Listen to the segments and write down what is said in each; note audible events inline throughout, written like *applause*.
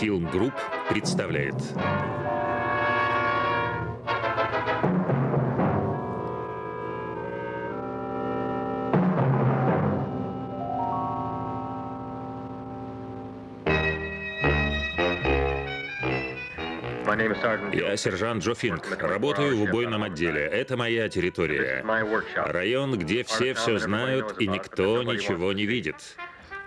Фильм Group представляет. Я сержант Джо Финк. Работаю в убойном отделе. Это моя территория. Район, где все все знают и никто ничего не видит.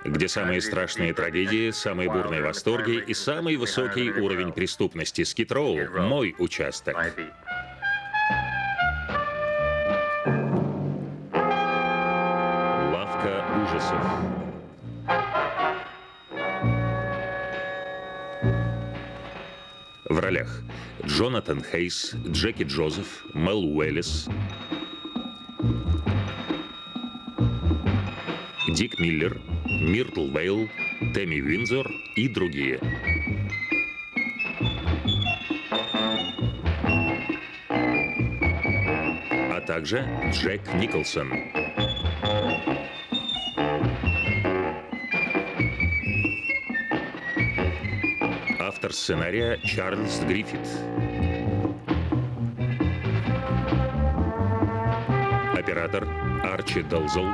Где самые страшные трагедии, самые бурные восторги и самый высокий уровень преступности. Скитроу — мой участок. Лавка ужасов. В ролях Джонатан Хейс, Джеки Джозеф, Мел Уэллис, Дик Миллер, Миртл Вейл, Тэмми Винзор и другие. А также Джек Николсон. Автор сценария Чарльз Гриффит. Оператор Арчи Далзол.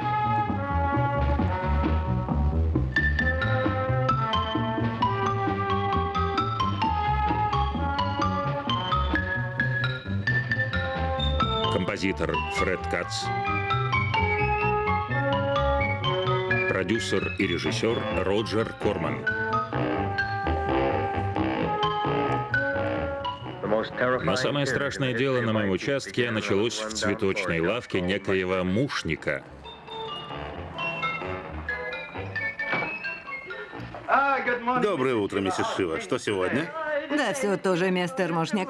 Композитор Фред Кац. Продюсер и режиссер Роджер Корман. Но самое страшное дело на моем участке началось в цветочной лавке некоего мушника. Доброе утро, миссис Шива. Что сегодня? Да, все тоже, мистер Мушник.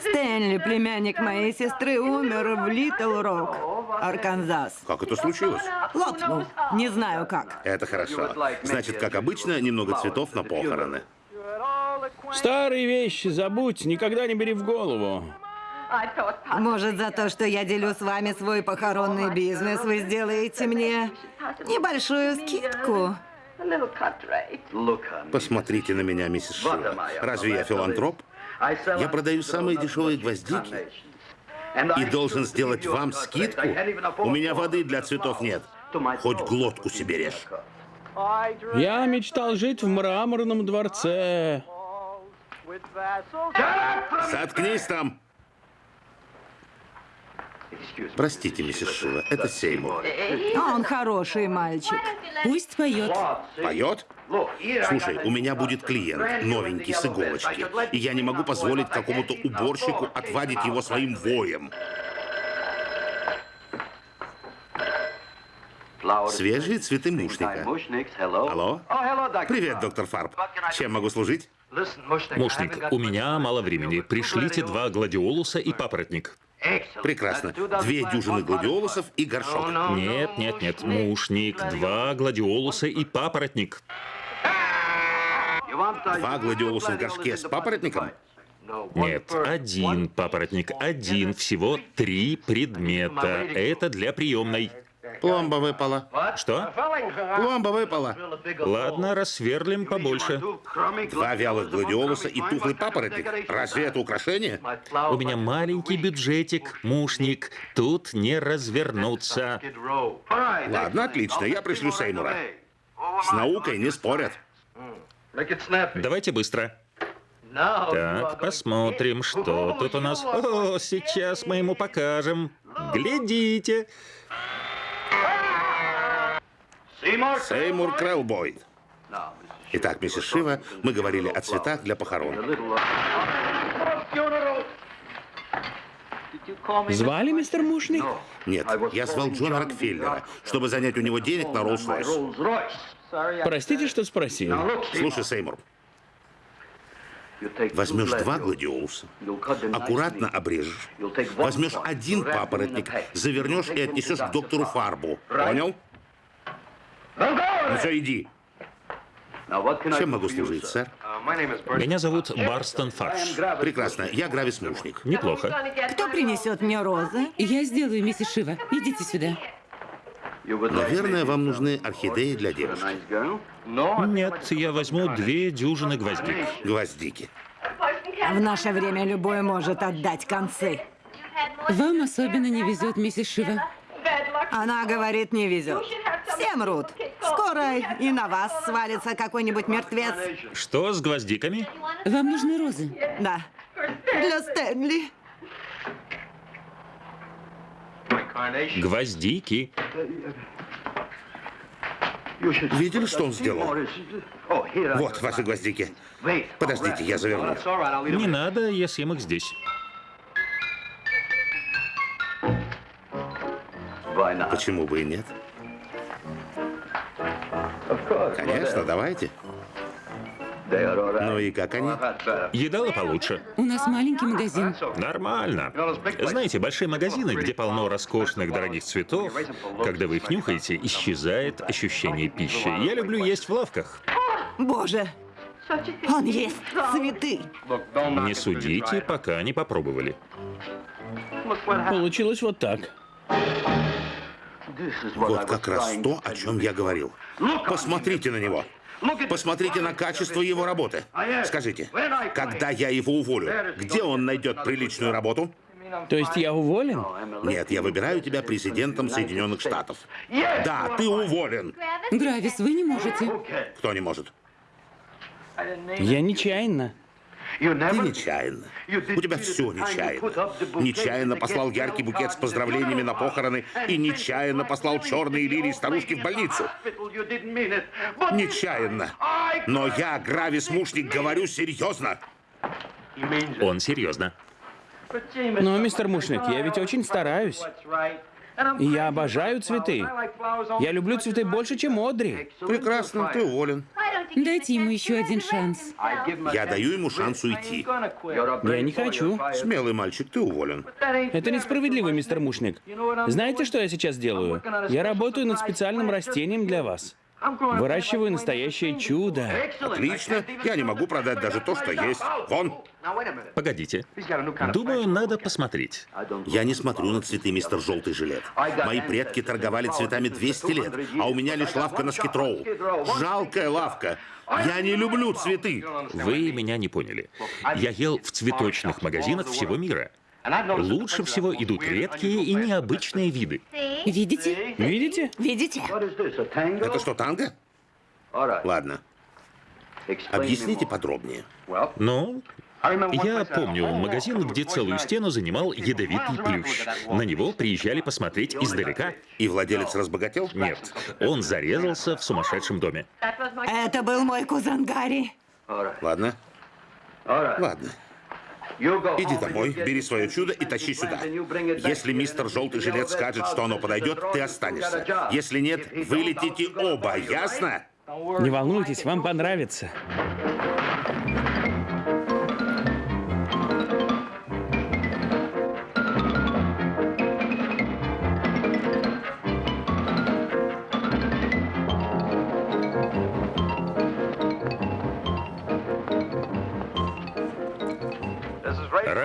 Стэнли, племянник моей сестры, умер в Литл Рок, Арканзас. Как это случилось? Лопнул. Не знаю как. Это хорошо. Значит, как обычно, немного цветов на похороны. Старые вещи забудь, никогда не бери в голову. Может, за то, что я делю с вами свой похоронный бизнес, вы сделаете мне небольшую скидку? Посмотрите на меня, миссис Шива. Разве я филантроп? Я продаю самые дешевые гвоздики и должен сделать вам скидку. У меня воды для цветов нет. Хоть глотку себе режь. Я мечтал жить в мраморном дворце. Заткнись там! Простите, миссис Шива, это Сеймур. Он хороший мальчик. Пусть поет. Поет? Слушай, у меня будет клиент, новенький, с иголочки, и я не могу позволить какому-то уборщику отвадить его своим воем. Свежие цветы мушника. Алло? Привет, доктор Фарб. Чем могу служить? Мушник, у меня мало времени. Пришлите два гладиолуса и папоротник. Прекрасно. Две дюжины гладиолусов и горшок. Нет, нет, нет. Мушник, два гладиолуса и папоротник. Два гладиолуса в горшке с папоротником? Нет, один папоротник, один, всего три предмета. Это для приемной. Пломба выпала. Что? Пломба выпала. Ладно, рассверлим побольше. Два вялых гладиолуса и тухлый папоротник. Разве это украшение? У меня маленький бюджетик, мушник. Тут не развернуться. Ладно, отлично, я пришлю Сеймура. С наукой не спорят. Давайте быстро. Так, посмотрим, что тут у нас. О, сейчас мы ему покажем. Глядите. Сеймур Крэлбойд. Итак, миссис Шива, мы говорили о цветах для похорон. Звали мистер Мушник? Нет, я звал Джона Рокфеллера, чтобы занять у него денег на Роллс-Ройс. Простите, что спросил. Слушай, Сеймур, возьмешь два гладиолуса, аккуратно обрежешь, возьмешь один папоротник, завернешь и отнесешь к доктору Фарбу. Понял? Ну все, иди. Чем могу служить, сэр? Меня зовут Барстон Фарш. Прекрасно, я Гравис Мушник. Неплохо. Кто принесет мне розы? Я сделаю, миссис Шива. Идите сюда. Наверное, вам нужны орхидеи для девушки. Нет, я возьму две дюжины гвоздик. Гвоздики. В наше время любой может отдать концы. Вам особенно не везет, миссис Шива. Она говорит, не везет. Все мрут. Скоро и на вас свалится какой-нибудь мертвец. Что с гвоздиками? Вам нужны розы. Да. Для Стэнли. Гвоздики. Видели, что он сделал? Вот ваши гвоздики. Подождите, я заверну. Не надо, я съем их здесь. Почему бы и нет? Конечно, давайте. Ну и как они? Едала получше. У нас маленький магазин. Нормально. Знаете, большие магазины, где полно роскошных дорогих цветов, когда вы их нюхаете, исчезает ощущение пищи. Я люблю есть в лавках. Боже, он есть цветы. Не судите, пока не попробовали. Получилось вот так. Вот как раз то, о чем я говорил. Посмотрите на него. Посмотрите на качество его работы. Скажите, когда я его уволю, где он найдет приличную работу? То есть я уволен? Нет, я выбираю тебя президентом Соединенных Штатов. Да, ты уволен. Гравис, вы не можете. Кто не может? Я нечаянно. Ты нечаянно. У тебя все нечаянно. Нечаянно послал яркий букет с поздравлениями на похороны и нечаянно послал черные лилии старушки в больницу. Нечаянно. Но я, Гравис Мушник, говорю серьезно. Он серьезно. Но, мистер Мушник, я ведь очень стараюсь. Я обожаю цветы. Я люблю цветы больше, чем Одри. Прекрасно, ты уволен. Дайте ему еще один шанс. Я даю ему шанс уйти. Я не хочу. Смелый мальчик, ты уволен. Это несправедливо, мистер Мушник. Знаете, что я сейчас делаю? Я работаю над специальным растением для вас. Выращиваю настоящее чудо. Отлично. Я не могу продать даже то, что есть. Вон. Погодите. Думаю, надо посмотреть. Я не смотрю на цветы, мистер Желтый Жилет. Мои предки торговали цветами 200 лет, а у меня лишь лавка на Скитроу. Жалкая лавка. Я не люблю цветы. Вы меня не поняли. Я ел в цветочных магазинах всего мира. Лучше всего идут редкие и необычные виды. Видите? Видите? Видите? Это что, танго? Ладно. Объясните подробнее. Ну, я помню магазин, где целую стену занимал ядовитый плющ. На него приезжали посмотреть издалека. И владелец разбогател? Нет, он зарезался в сумасшедшем доме. Это был мой кузен Гарри. Ладно. Ладно. Иди домой, бери свое чудо и тащи сюда. Если мистер Желтый Жилет скажет, что оно подойдет, ты останешься. Если нет, вы летите оба, ясно? Не волнуйтесь, вам понравится.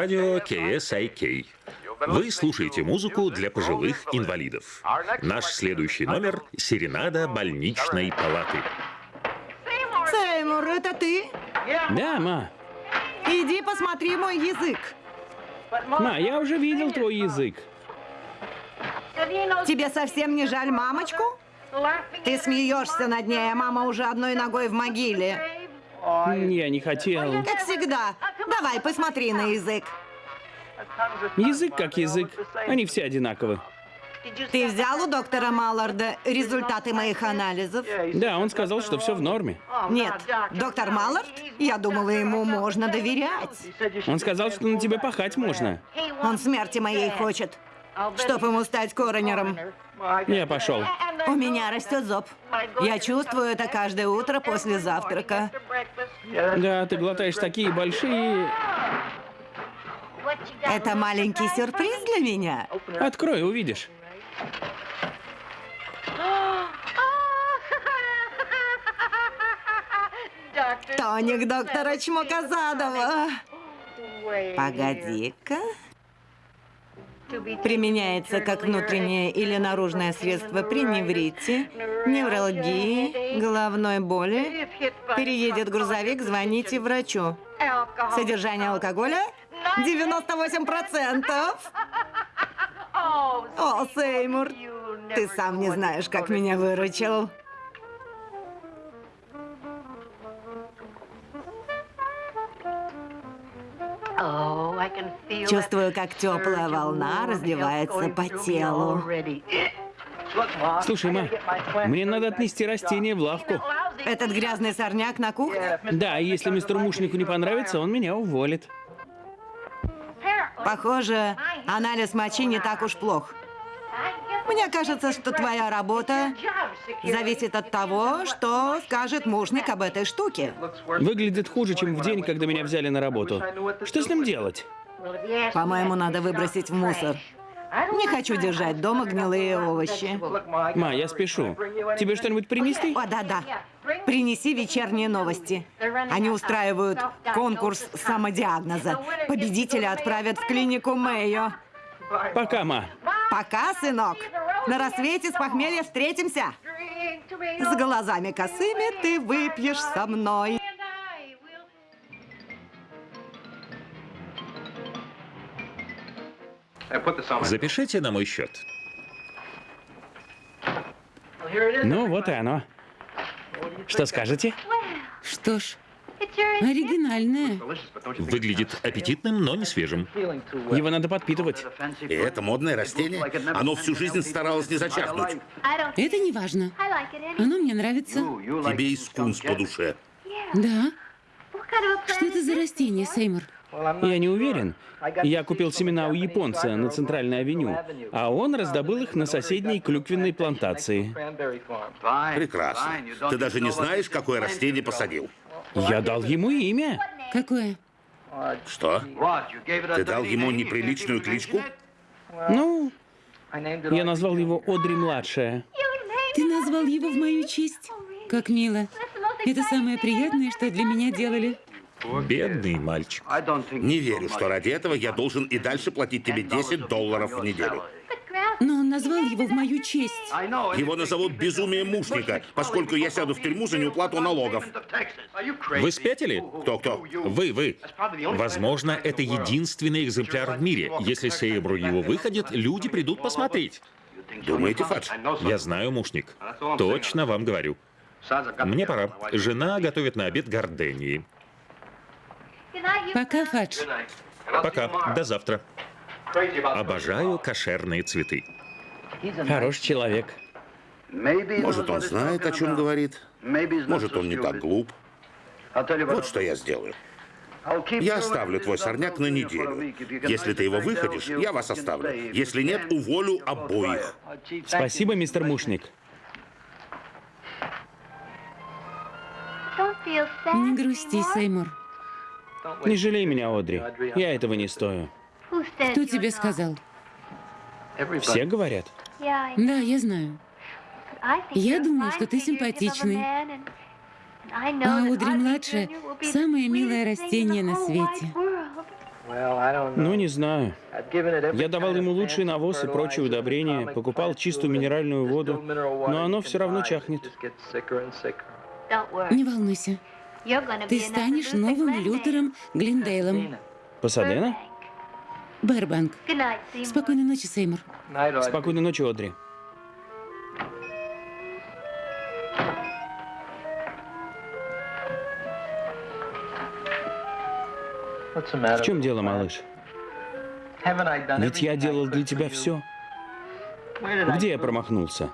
Радио KSIK. Вы слушаете музыку для пожилых инвалидов. Наш следующий номер — «Серенада больничной палаты». Сеймур, это ты? Да, ма. Иди посмотри мой язык. Ма, я уже видел твой язык. Тебе совсем не жаль мамочку? Ты смеешься над ней, а мама уже одной ногой в могиле. Я не хотел. Как всегда. Давай, посмотри на язык. Язык как язык. Они все одинаковы. Ты взял у доктора Малларда результаты моих анализов? Да, он сказал, что все в норме. Нет. Доктор Маллард? Я думала, ему можно доверять. Он сказал, что на тебе пахать можно. Он смерти моей хочет. Чтоб ему стать коронером. Я пошел. У меня растет зоб. Я чувствую это каждое утро после завтрака. Да, ты глотаешь такие большие... Это маленький сюрприз для меня. Открой, увидишь. Тоник доктора Чмоказадова. Погоди-ка. Применяется как внутреннее или наружное средство при неврите, невралгии, головной боли. Переедет грузовик, звоните врачу. Содержание алкоголя 98%. О, Сеймур, ты сам не знаешь, как меня выручил. Чувствую, как теплая волна разливается по телу. Слушай, ма, мне надо отнести растение в лавку. Этот грязный сорняк на кухне? Да, и если мистеру Мушнику не понравится, он меня уволит. Похоже, анализ мочи не так уж плох. Мне кажется, что твоя работа зависит от того, что скажет мужник об этой штуке. Выглядит хуже, чем в день, когда меня взяли на работу. Что с ним делать? По-моему, надо выбросить в мусор. Не хочу держать дома гнилые овощи. Ма, я спешу. Тебе что-нибудь принести? О, да-да. Принеси вечерние новости. Они устраивают конкурс самодиагноза. Победителя отправят в клинику Мэйо. Пока, ма. Пока, сынок. На рассвете с похмелья встретимся. С глазами косыми ты выпьешь со мной. Запишите на мой счет. Ну, вот и оно. Что скажете? Что ж, оригинальное. Выглядит аппетитным, но не свежим. Его надо подпитывать. И это модное растение. Оно всю жизнь старалось не зачахнуть. Это не важно. Оно мне нравится. Тебе и скунс по душе. Да? Что это за растение, Сеймур? Я не уверен. Я купил семена у японца на центральной авеню, а он раздобыл их на соседней клюквенной плантации. Прекрасно. Ты даже не знаешь, какое растение посадил. Я дал ему имя. Какое? Что? Ты дал ему неприличную кличку? Ну, я назвал его Одри-младшая. Ты назвал его в мою честь? Как мило. Это самое приятное, что для меня делали. Бедный мальчик. Не верю, что ради этого я должен и дальше платить тебе 10 долларов в неделю. Но он назвал его в мою честь. Его назовут безумием мушника, поскольку я сяду в тюрьму за неуплату налогов. Вы спятили? Кто-кто? Вы, вы. Возможно, это единственный экземпляр в мире. Если Сейбру его выходит, люди придут посмотреть. Думаете, Фадж? Я знаю, мушник. Точно вам говорю. Мне пора. Жена готовит на обед гордении. Пока, Фадж. Пока. До завтра. Обожаю кошерные цветы. Хороший человек. Может, он знает, о чем говорит. Может, он не так глуп. Вот что я сделаю. Я оставлю твой сорняк на неделю. Если ты его выходишь, я вас оставлю. Если нет, уволю обоих. Спасибо, мистер Мушник. Не грусти, Сеймур. Не жалей меня, Одри. Я этого не стою. Кто тебе сказал? Все говорят. Да, я знаю. Я думаю, что ты симпатичный. А Одри-младшая – самое милое растение на свете. Ну, не знаю. Я давал ему лучший навоз и прочие удобрения, покупал чистую минеральную воду, но оно все равно чахнет. Не волнуйся. Ты станешь новым Лютером Глиндейлом. Пасадена? Бэрбанк. Спокойной ночи, Сеймур. Спокойной ночи, Одри. В чем дело, малыш? Ведь я делал для тебя все. Где я промахнулся?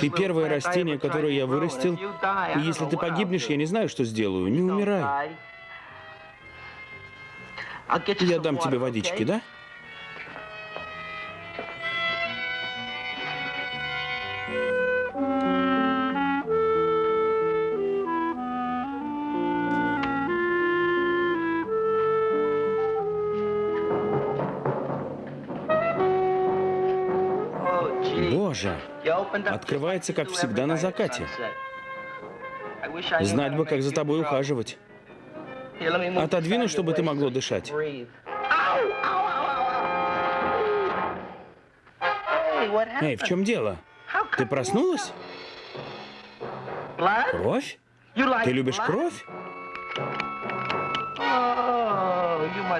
Ты первое растение, которое я вырастил, и если ты погибнешь, я не знаю, что сделаю. Не умирай. Я дам тебе водички, да? Боже, открывается, как всегда, на закате. Знать бы, как за тобой ухаживать. Отодвину, чтобы ты могло дышать. Эй, в чем дело? Ты проснулась? Кровь? Ты любишь кровь?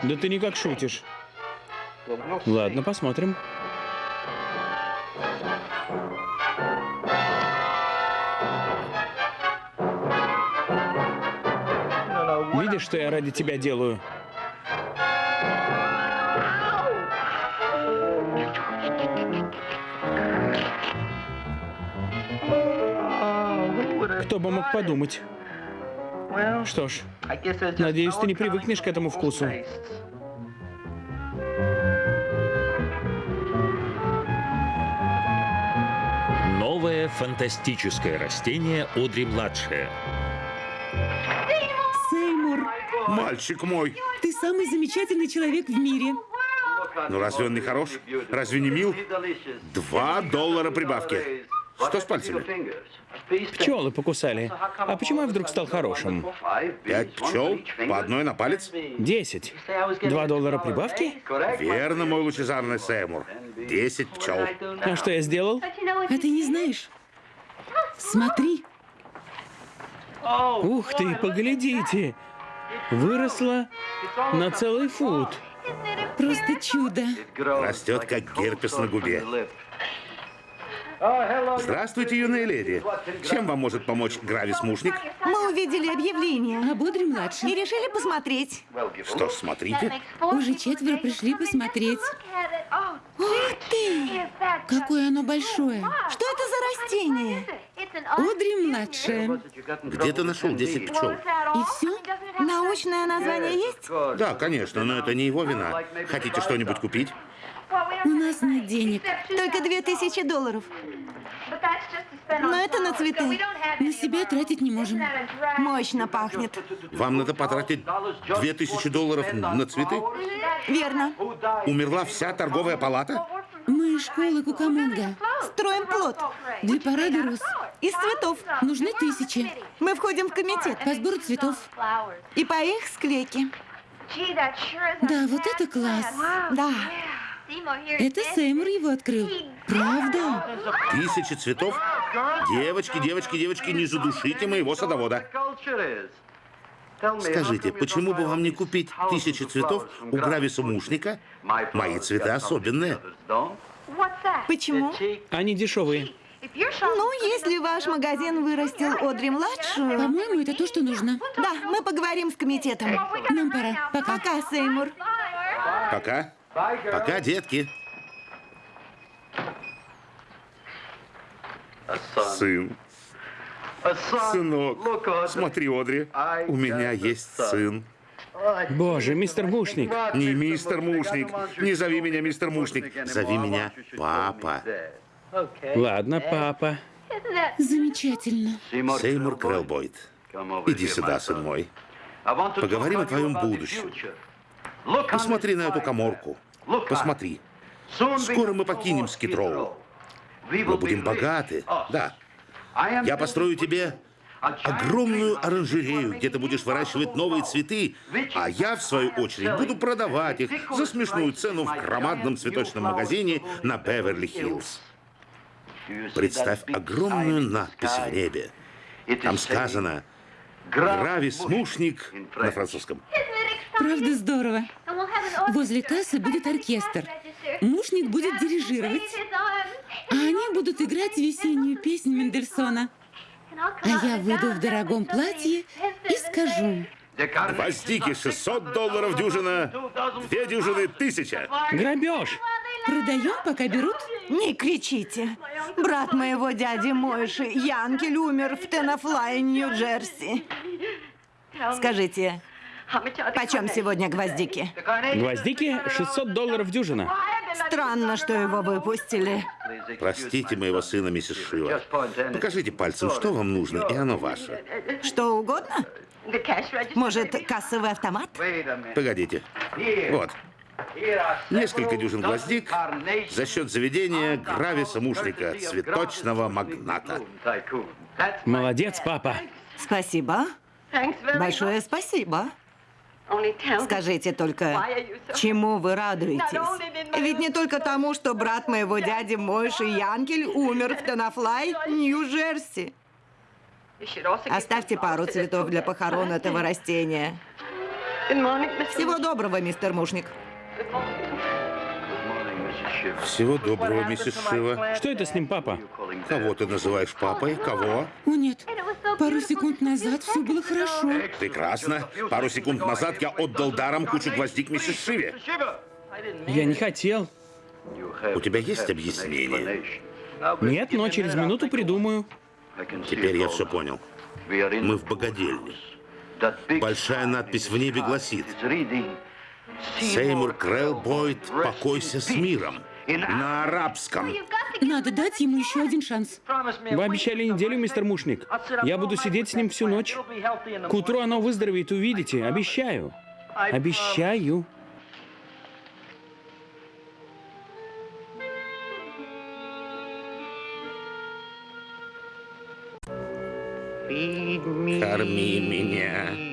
Да ты никак шутишь. Ладно, посмотрим. Что я ради тебя делаю? Кто бы мог подумать? Что ж, надеюсь, ты не привыкнешь к этому вкусу. Новое фантастическое растение Одри-младшая. Мальчик мой, ты самый замечательный человек в мире. ну разве он не хорош? Разве не мил? Два доллара прибавки. Что с пальцами? Пчелы покусали. А почему я вдруг стал хорошим? Пять пчел, по одной на палец? Десять. Два доллара прибавки? Верно, мой лучезарный Сеймур. Десять пчел. А что я сделал? А ты не знаешь? Смотри, Ух ты, поглядите. Выросла на целый фут. просто чудо. Растет, как герпес на губе. Здравствуйте, юная леди. Чем вам может помочь Гравис-мушник? Мы увидели объявление А Бодри и младший. решили посмотреть. Что ж, смотрите. Уже четверо пришли посмотреть. Ух ты! Какое оно большое. Что это за растение? Одри младшая. Где ты нашел 10 пчел? И все? Научное название есть? Да, конечно, но это не его вина. Хотите что-нибудь купить? У нас нет денег. Только две тысячи долларов. Но это на цветы. На себя тратить не можем. Мощно пахнет. Вам надо потратить 2000 долларов на цветы? Верно. Умерла вся торговая палата? Мы из школы Кукамонга. Строим плод. Для парада роз Из цветов. нужны тысячи. Мы входим в комитет. По сбору цветов. И по их склейке. Да, вот это класс. Да. Это Сеймур его открыл. Правда? Тысячи цветов? Девочки, девочки, девочки, не задушите моего садовода. Скажите, почему бы вам не купить тысячи цветов у Грависа Мушника? Мои цветы особенные. Почему? Они дешевые. Ну, если ваш магазин вырастил Одри-младшую... По-моему, это то, что нужно. Да, мы поговорим с комитетом. Нам пора. Пока. Пока, Сеймур. Пока. Пока, детки. Сын. Сынок. Смотри, Одри. У меня есть сын. Боже, мистер Мушник. Не мистер Мушник. Не зови меня мистер Мушник. Зови меня папа. Ладно, папа. Замечательно. Сеймур Крэлбойд. Иди сюда, сын мой. Поговорим о твоем будущем. Посмотри на эту коморку. Посмотри. Скоро мы покинем Скитроу. Мы будем богаты. Да. Я построю тебе огромную оранжерею, где ты будешь выращивать новые цветы, а я, в свою очередь, буду продавать их за смешную цену в громадном цветочном магазине на Беверли-Хиллз. Представь огромную надпись в небе. Там сказано «Гравис Мушник» на французском. Правда здорово. Возле кассы будет оркестр. Мушник будет дирижировать. А они будут играть весеннюю песню Мендельсона. А я выйду в дорогом платье и скажу. Гвоздики 600 долларов дюжина, две дюжины тысяча. Грабеж. Продаем, пока берут. Не кричите. Брат моего дяди Мойши, Янкель, умер в Тенафлае, Нью-Джерси. Скажите, почем сегодня гвоздики? Гвоздики 600 долларов дюжина. Странно, что его выпустили. Простите моего сына, миссис Шива. Покажите пальцем, что вам нужно, и оно ваше. Что угодно? Может, кассовый автомат? Погодите. Вот. Несколько дюжин гвоздик за счет заведения Грависа Мушника, цветочного магната. Молодец, папа. Спасибо. Большое спасибо. Скажите только, чему вы радуетесь? Ведь не только тому, что брат моего дяди Мойши Янкель умер в Танафлай, Нью-Джерси. Оставьте пару цветов для похорон этого растения. Всего доброго, мистер Мушник. Всего доброго, миссис Шива. Что это с ним, папа? Кого ты называешь папой? Кого? О, нет. Пару секунд назад все было хорошо. Прекрасно. Пару секунд назад я отдал даром кучу гвоздик миссис Шиве. Я не хотел. У тебя есть объяснение? Нет, но через минуту придумаю. Теперь я все понял. Мы в богадельне. Большая надпись в небе гласит «Сеймур Крэлл Бойд, покойся с миром» на арабском. Надо дать ему еще один шанс. Вы обещали неделю, мистер Мушник. Я буду сидеть с ним всю ночь. К утру оно выздоровеет, увидите. Обещаю. Обещаю. Корми меня.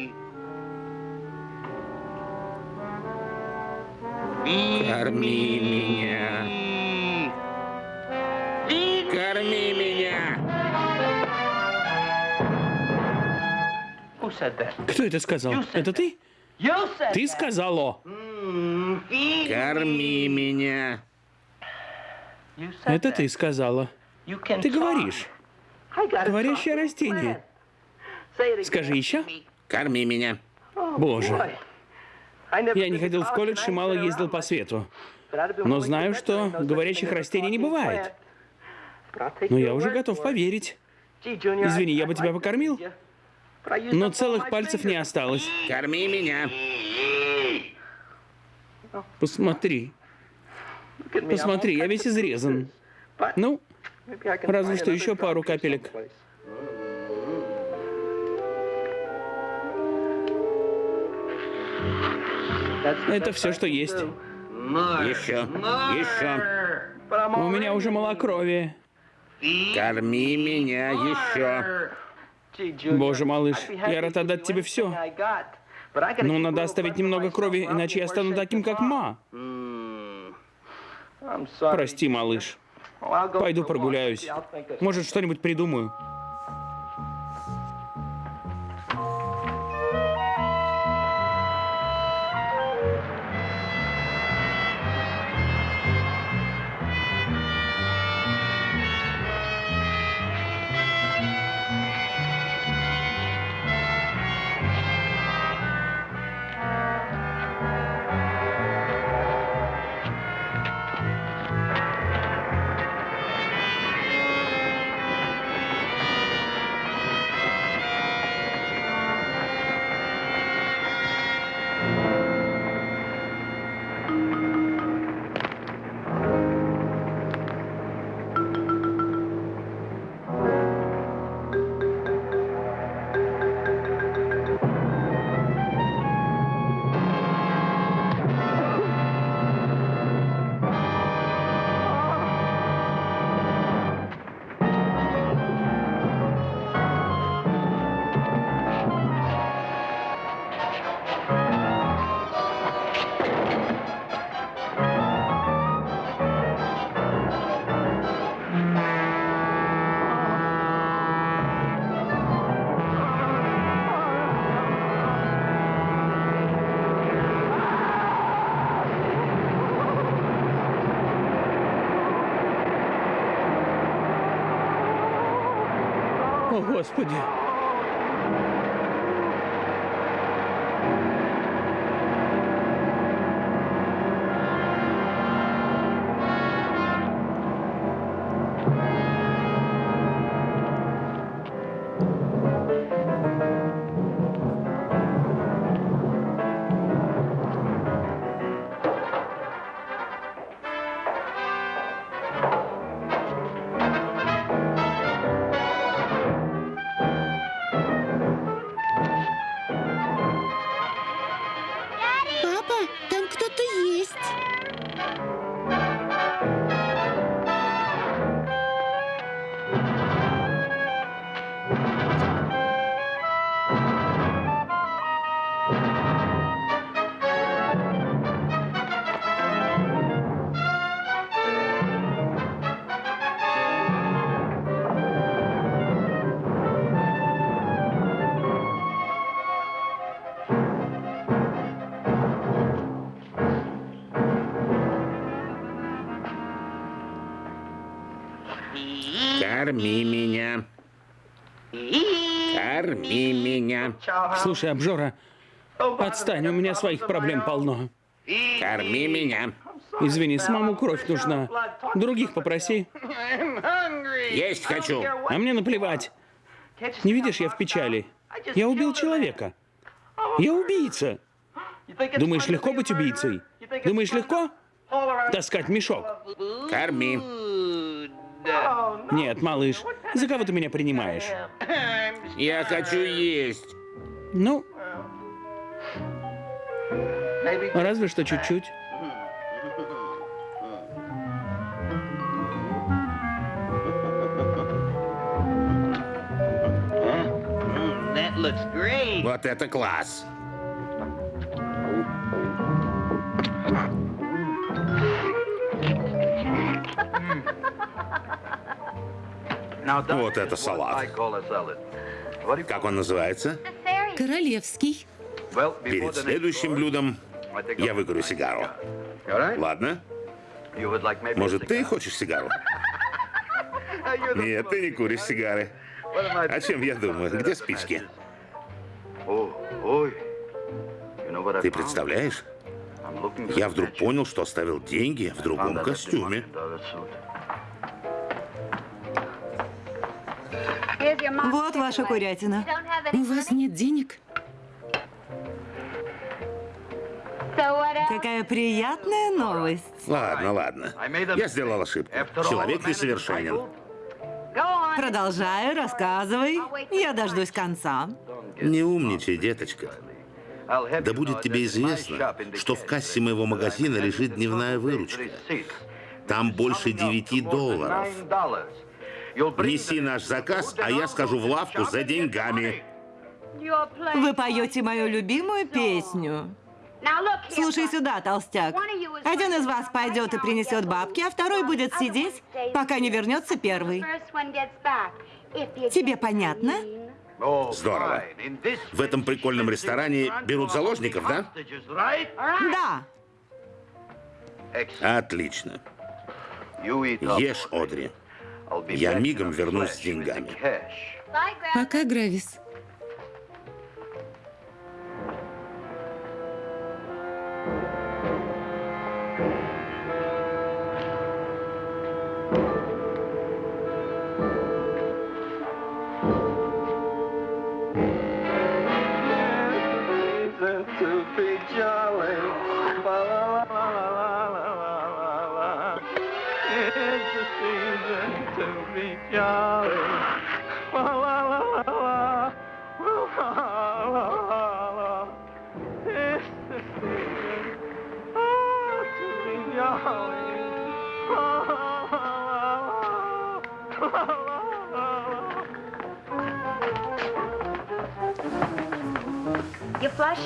Корми меня. Корми меня. Кто это сказал? Это ты? Ты сказала. Корми меня. Это ты сказала. Ты говоришь. Говорящее растение. Скажи еще. Корми меня. Боже. Я не ходил в колледж и мало ездил по свету. Но знаю, что говорящих растений не бывает. Но я уже готов поверить. Извини, я бы тебя покормил, но целых пальцев не осталось. Корми меня. Посмотри. Посмотри, я весь изрезан. Ну, разве что еще пару капелек. Это все, что есть. Еще. Еще. У меня уже малокровие. Корми меня еще. Боже, малыш, я рад отдать тебе все. Но надо оставить немного крови, иначе я стану таким, как Ма. Прости, малыш. Пойду прогуляюсь. Может, что-нибудь придумаю. О, Господи. Слушай, обжора, отстань, у меня своих проблем полно. Корми меня. Извини, самому кровь нужна. Других попроси. Есть хочу. А мне наплевать. Не видишь, я в печали. Я убил человека. Я убийца. Думаешь, легко быть убийцей? Думаешь, легко? Таскать мешок. Корми. Нет, малыш, за кого ты меня принимаешь? Я хочу есть. Ну, разве что чуть-чуть. Вот это класс. Вот это салат. Как он называется? Королевский. Перед следующим блюдом я выкурю сигару. Ладно? Может, ты хочешь сигару? *laughs* Нет, ты не куришь сигары. О чем я думаю? Где спички? Ты представляешь? Я вдруг понял, что оставил деньги в другом костюме. Вот ваша курятина. У вас нет денег? Какая приятная новость. Ладно, ладно. Я сделал ошибку. Человек несовершенен. Продолжаю, рассказывай. Я дождусь конца. Не умничай, деточка. Да будет тебе известно, что в кассе моего магазина лежит дневная выручка. Там больше 9 долларов. Неси наш заказ, а я скажу в лавку за деньгами. Вы поете мою любимую песню. Слушай сюда, толстяк. Один из вас пойдет и принесет бабки, а второй будет сидеть, пока не вернется первый. Тебе понятно? Здорово. В этом прикольном ресторане берут заложников, да? Да. Отлично. Ешь, Одри. Я мигом вернусь с деньгами. Пока, Гравис.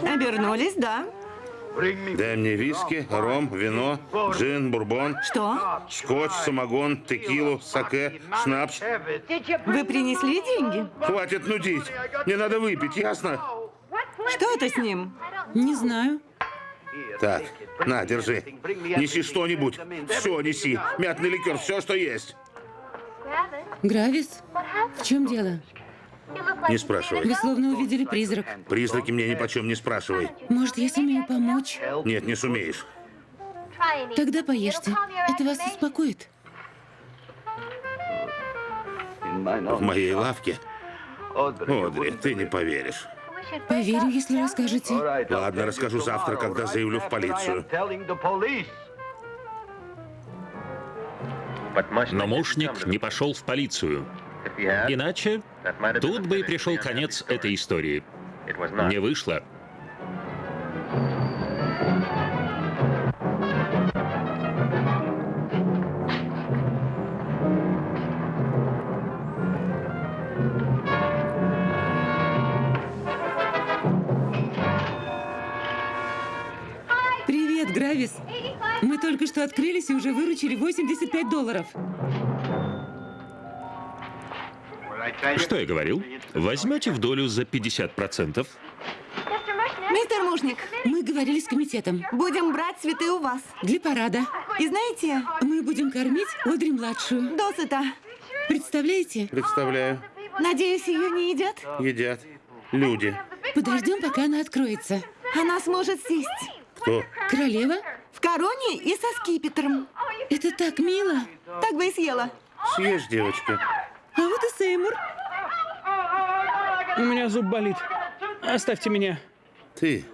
Обернулись, да. Дай мне виски, ром, вино, джин, бурбон, Что? скотч, самогон, текилу, саке, шнапс. Вы принесли деньги? Хватит нудить. Мне надо выпить, ясно? Что это с ним? Не знаю. Так, на, держи. Неси что-нибудь. Все неси. Мятный ликер, все, что есть. Гравис, в чем дело? Не спрашивай. Вы словно увидели призрак. Призраки мне ни почем не спрашивай. Может, я сумею помочь? Нет, не сумеешь. Тогда поешьте. Это вас успокоит. В моей лавке? Одри, ты не поверишь. Поверю, если расскажете. Ладно, расскажу завтра, когда заявлю в полицию. Но мушник не пошел в полицию. Иначе тут бы и пришел конец этой истории. Не вышло. Привет, Гравис. Мы только что открылись и уже выручили 85 долларов. Что я говорил? Возьмете в долю за 50%? Мистер Мушник, Мы говорили с комитетом. будем брать цветы у вас. Для парада. И знаете, Мы будем кормить Одри-младшую. досыта. Представляете? Представляю. Надеюсь, ее не едят? Едят. Люди. Подождем, пока она откроется. Она сможет сесть. Кто? Королева? В короне и со скипетром. Это так мило. Так бы и съела. Съешь, девочка. А вот и Сеймур. У меня зуб болит. Оставьте меня. Ты.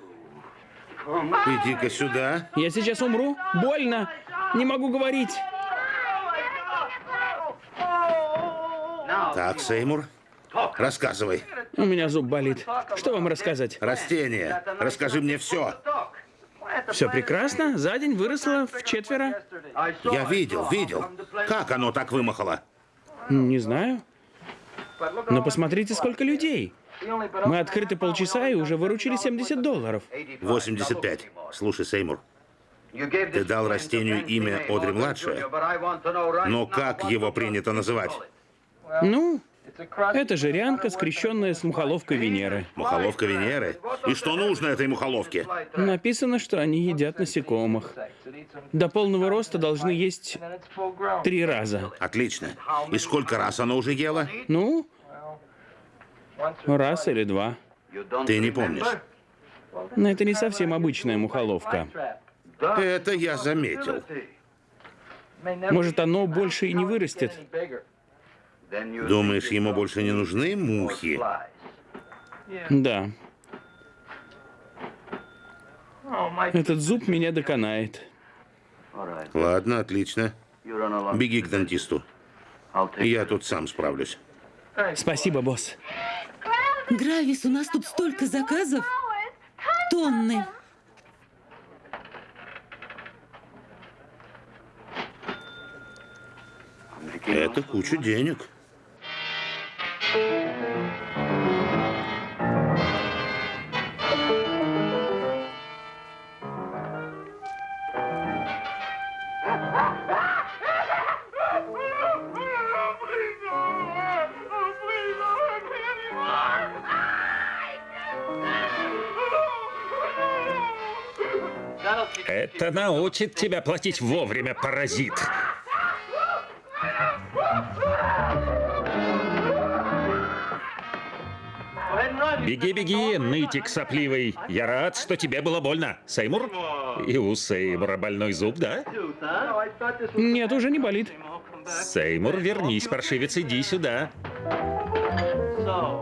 Иди-ка сюда. Я сейчас умру. Больно. Не могу говорить. Так, Сеймур, рассказывай. У меня зуб болит. Что вам рассказать? Растение. Расскажи мне все. Все прекрасно. За день выросло в четверо. Я видел, видел. Как оно так вымахало? Не знаю. Но посмотрите, сколько людей. Мы открыты полчаса и уже выручили 70 долларов. 85. Слушай, Сеймур, ты дал растению имя Одри-младшая, но как его принято называть? Ну, это жирянка, скрещенная с мухоловкой Венеры. Мухоловка Венеры? И что нужно этой мухоловке? Написано, что они едят насекомых. До полного роста должны есть три раза. Отлично. И сколько раз она уже ела? Ну, раз или два. Ты не помнишь. Но это не совсем обычная мухоловка. Это я заметил. Может, оно больше и не вырастет. Думаешь, ему больше не нужны мухи? Да. Этот зуб меня доконает. Ладно, отлично. Беги к дантисту. Я тут сам справлюсь. Спасибо, босс. Гравис, у нас тут столько заказов. Тонны. Это куча денег. Это научит тебя платить вовремя, паразит. Беги, беги, нытик сопливый. Я рад, что тебе было больно. Сеймур? И у Сеймура больной зуб, да? Нет, уже не болит. Сеймур, вернись, паршивец, иди сюда.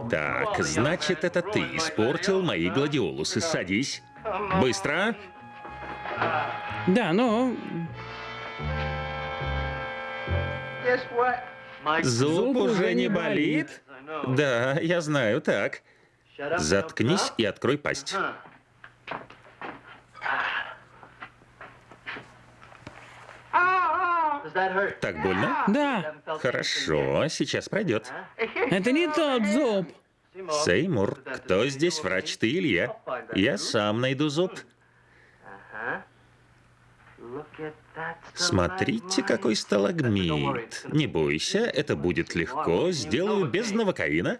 Так, значит, это ты испортил мои гладиолусы. Садись. Быстро. Да, но Зуб уже не болит? Да, я знаю, так. Заткнись и открой пасть. Так больно? да, Хорошо, сейчас пройдет. это не тот зуб. Сеймур, кто здесь врач, ты или я? Я сам найду зуб. Смотрите, какой сталагмит. Не бойся, это будет легко. Сделаю без новокаина.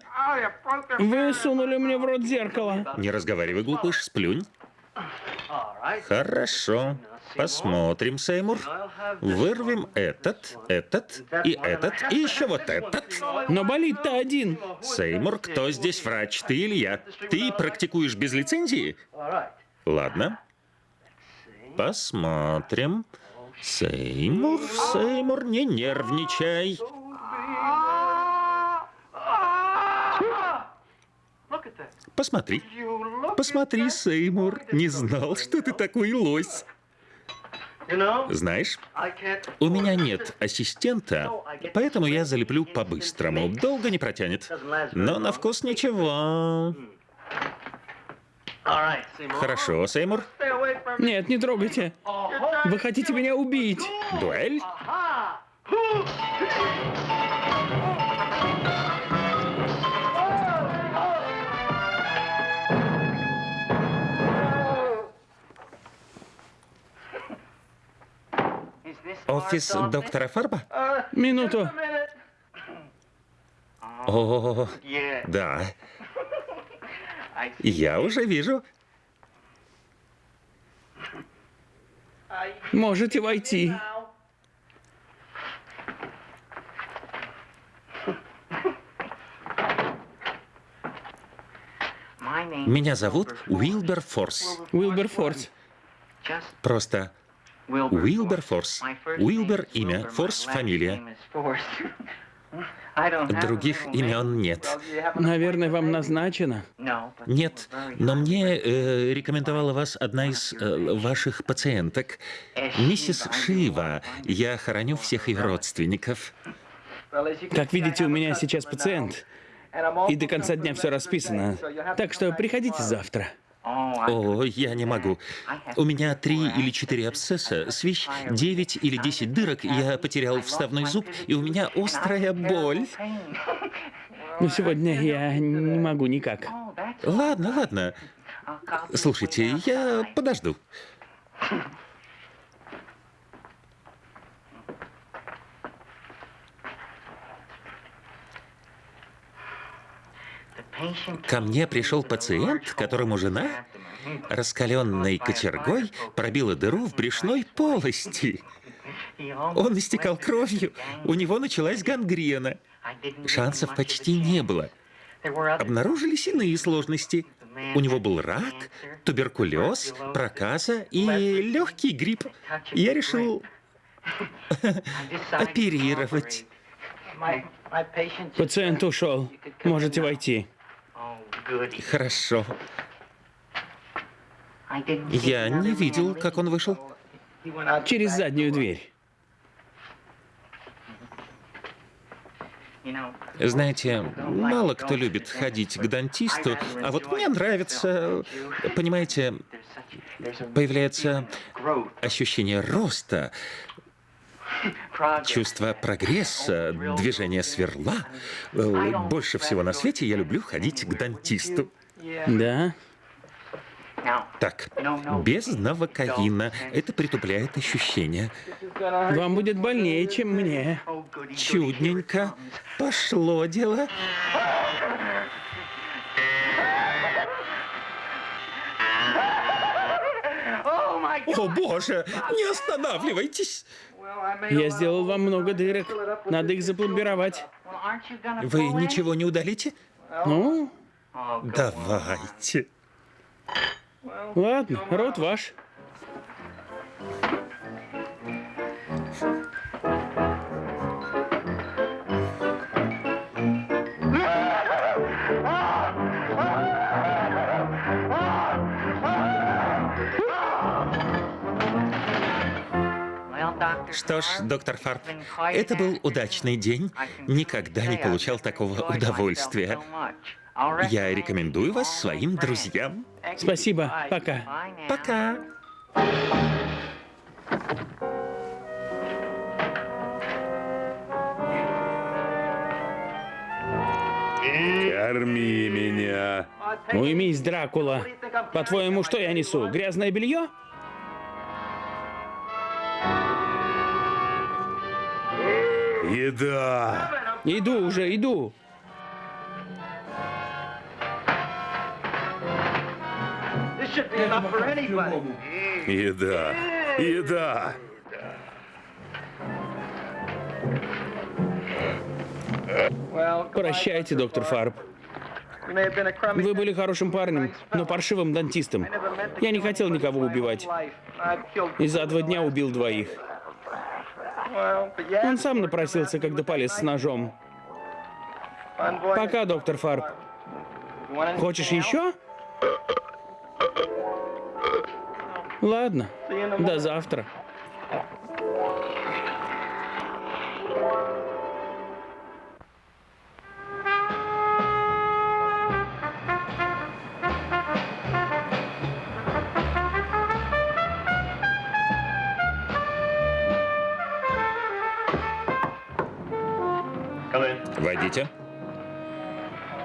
Вы сунули мне в рот зеркало. Не разговаривай, глупыш, сплюнь. Хорошо. Посмотрим, Сеймур. Вырвем этот, этот и этот, и еще вот этот. Но болит-то один. Сеймур, кто здесь врач, ты или я? Ты практикуешь без лицензии? Ладно. Посмотрим. Сеймур, Сеймур, не нервничай. Посмотри. Посмотри, Сеймур. Не знал, что ты такой лось. Знаешь, у меня нет ассистента, поэтому я залеплю по-быстрому. Долго не протянет. Но на вкус ничего. Хорошо, Сеймур. Нет, не трогайте. Вы хотите меня убить. Дуэль? офис доктора Фарба? Минуту. О, да. Я уже вижу. Можете войти. Меня зовут Уилбер Форс. Уилбер Форс. Просто Уилбер Форс. Уилбер – имя, Форс – фамилия. Других имен нет. Наверное, вам назначено. Нет, но мне э, рекомендовала вас одна из э, ваших пациенток, миссис Шива. Я хороню всех ее родственников. Как видите, у меня сейчас пациент. И до конца дня все расписано. Так что приходите завтра. О, я не могу. У меня три или четыре абсцесса, свищ, девять или десять дырок, я потерял вставной зуб, и у меня острая боль. Но сегодня я не могу никак. Ладно, ладно. Слушайте, я подожду. Ко мне пришел пациент, которому жена раскаленной кочергой пробила дыру в брюшной полости. Он истекал кровью, у него началась гангрена. Шансов почти не было. Обнаружились иные сложности. У него был рак, туберкулез, проказа и легкий грипп. Я решил *laughs* оперировать. Пациент ушел. Можете войти. Хорошо. Я не видел, как он вышел. Через заднюю дверь. Знаете, мало кто любит ходить к дантисту, а вот мне нравится, понимаете, появляется ощущение роста, чувство прогресса, движение сверла. Больше всего на свете я люблю ходить к дантисту. Да? Так, без новокаина. Это притупляет ощущения. Вам будет больнее, чем мне. Чудненько. Пошло дело. О, боже, не останавливайтесь. Я сделал вам много дырок. Надо их запломбировать. Вы ничего не удалите? Ну, Давайте. ладно, рот ваш. Что ж, доктор Фарб, это был удачный день. Никогда не получал такого удовольствия. Я рекомендую вас своим друзьям. Спасибо. Пока. Пока. Корми меня. Уймись, Дракула. По-твоему, что я несу? Грязное белье? Еда. Иду уже, иду. Еда. Еда. Прощайте, доктор Фарб. Вы были хорошим парнем, но паршивым дантистом. Я не хотел никого убивать. И за два дня убил двоих. Он сам напросился, когда полез с ножом. Пока, доктор Фарб. Хочешь еще? Ладно, до завтра.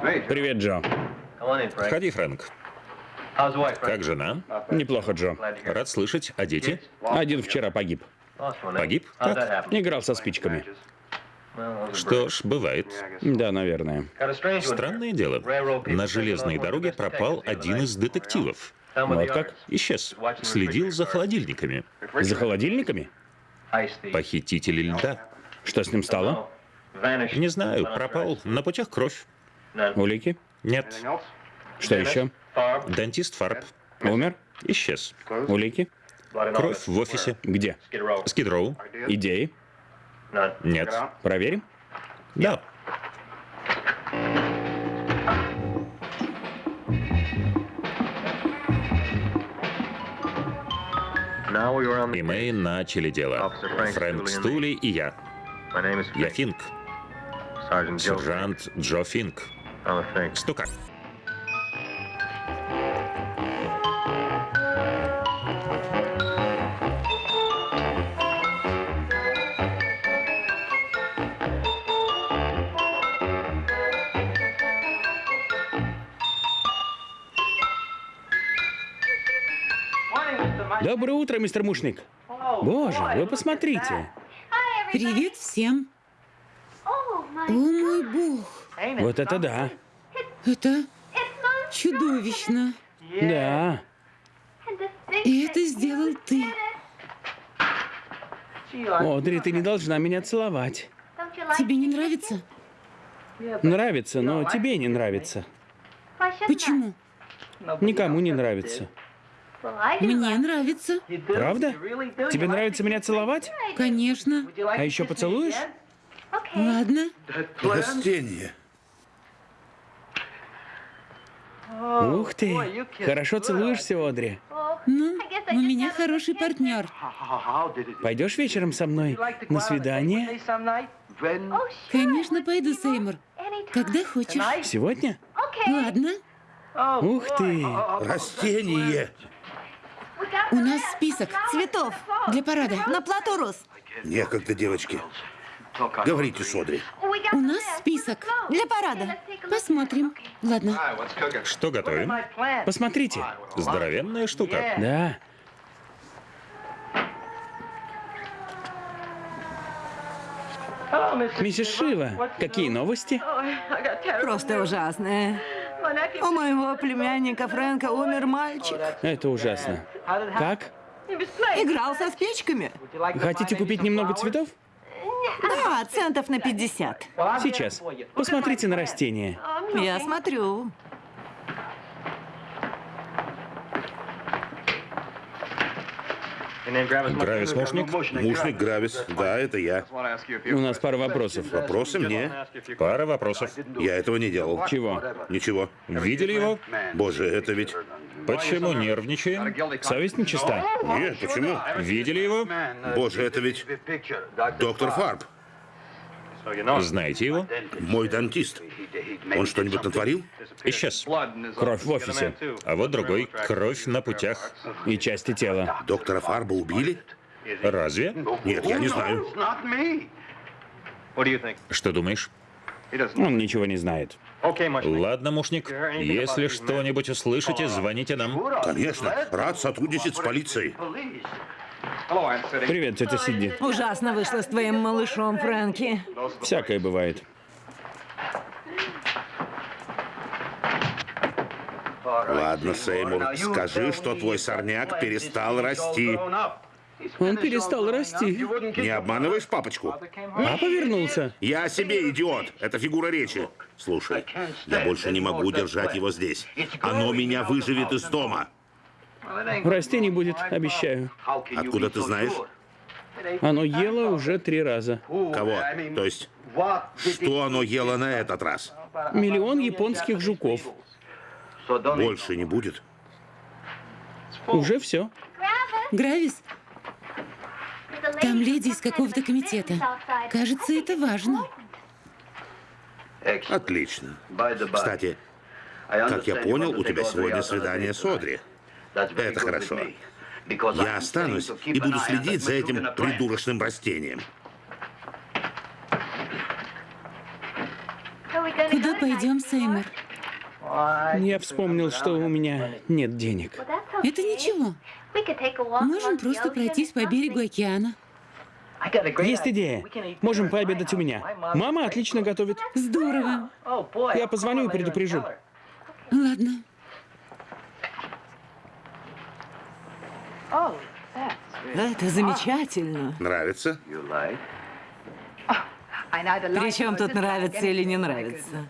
Привет, Джо. Входи, Фрэнк. Как жена? Неплохо, Джо. Рад слышать. А дети? Один вчера погиб. Погиб? Как? Играл со спичками. Что ж, бывает. Да, наверное. Странное дело. На железной дороге пропал один из детективов. Вот как? Исчез. Следил за холодильниками. За холодильниками? Похитители льда. Что с ним стало? Не знаю, пропал. На путях кровь. Улики? Нет. Что еще? Дантист Фарб. Умер? Исчез. Улики? Кровь в офисе. Где? Скидроу. Идеи? Нет. Проверим? Да. И мы начали дело. Фрэнк Стули и я. Я Финк. Сержант Джо Финк. Стукак. Доброе утро, мистер Мушник. Боже, вы посмотрите. Привет всем. О мой бог, Вот это да. это чудовищно. Да. И это сделал ты. Одри, ты не должна меня целовать. Тебе не нравится? Нравится, но тебе не нравится. Почему? Никому не нравится. Мне нравится. Правда? Тебе нравится меня целовать? Конечно. А еще поцелуешь? Ладно. Растение. Ух ты. Хорошо целуешься, Одри. Ну, у меня хороший партнер. Пойдешь вечером со мной на свидание? Конечно, пойду, Сеймур. Когда хочешь. Сегодня? Ладно. Ух ты. Растение. У нас список Цветов для парада. на плату роз. Некогда, девочки. Говорите, Содри. У нас список. Для парада. Посмотрим. Ладно. Что готовим? Посмотрите. Здоровенная штука. Да. Миссис Шива, какие новости? Просто ужасное. У моего племянника Фрэнка умер мальчик. Это ужасно. Как? Играл со спичками. Хотите купить немного цветов? Да, центов на 50. Сейчас. Посмотрите на растения. Я смотрю. Гравис Мушник? Мушник Гравис. Да, это я. У нас пара вопросов. Вопросы мне? Пара вопросов. Я этого не делал. Чего? Ничего. Видели его? Боже, это ведь... Почему нервничаем? Совесть нечиста. Нет, почему? Видели его? Боже, это ведь доктор Фарб, Знаете его? мой дантист. Он что-нибудь натворил? Исчез. Кровь в офисе. А вот другой. Кровь на путях. И части тела. Доктора Фарба убили? Разве? Нет, я не знаю. Что думаешь? Он ничего не знает. Ладно, Мушник. Если что-нибудь услышите, звоните нам. Конечно, рад сотрудничать с полицией. Привет, тетя Сидни. Ужасно вышло с твоим малышом, Фрэнки. Всякое бывает. Ладно, Сеймур, скажи, что твой сорняк перестал расти. Он перестал расти. Не обманываешь папочку? Папа вернулся. Я о себе, идиот. Это фигура речи. Слушай, я больше не могу держать его здесь. Оно меня выживет из дома. Расти не будет, обещаю. Откуда ты знаешь? Оно ело уже три раза. Кого? То есть, что оно ело на этот раз? Миллион японских жуков. Больше не будет. Уже все. Гравис, там леди из какого-то комитета. Кажется, это важно. Отлично. Кстати, как я понял, у тебя сегодня свидание с Одри. Это хорошо. Я останусь и буду следить за этим придурочным растением. Куда пойдем, Сеймур? Я вспомнил, что у меня нет денег. Это ничего. Можем просто пройтись по берегу океана. Есть идея. Можем пообедать у меня. Мама отлично готовит. Здорово. Я позвоню и предупрежу. Ладно. Это замечательно. Нравится? Причем тут нравится или не нравится?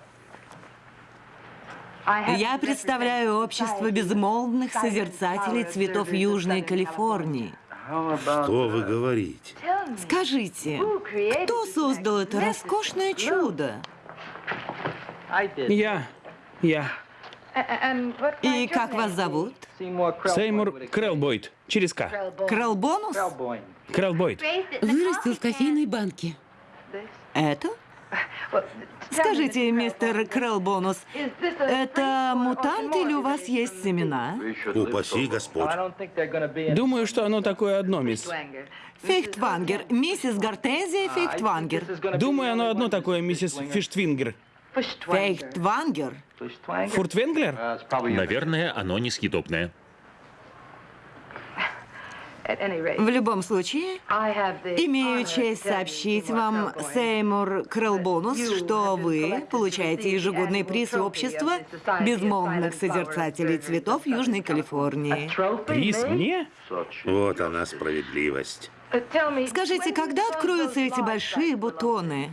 Я представляю общество безмолвных созерцателей цветов Южной Калифорнии. Что вы говорите? Скажите, кто создал это роскошное чудо? Я. Я. И как вас зовут? Сеймур Крелбойд. Через К. Крэлбонус? Крелбойд. Вырастил в кофейной банке. Это? Скажите, мистер Крэлбонус, это мутант или у вас есть семена? Упаси Господь. Думаю, что оно такое одно, мисс. Фейхтвангер, миссис Гортензия Фейхтвангер. Думаю, оно одно такое, миссис Фиштвингер. Фейхтвангер? Фуртвенглер? Наверное, оно несъедобное. В любом случае, имею честь сообщить вам, Сеймур Крэлбонус, что вы получаете ежегодный приз общества безмолвных созерцателей цветов Южной Калифорнии. Приз мне? Вот она справедливость. Скажите, когда откроются эти большие бутоны?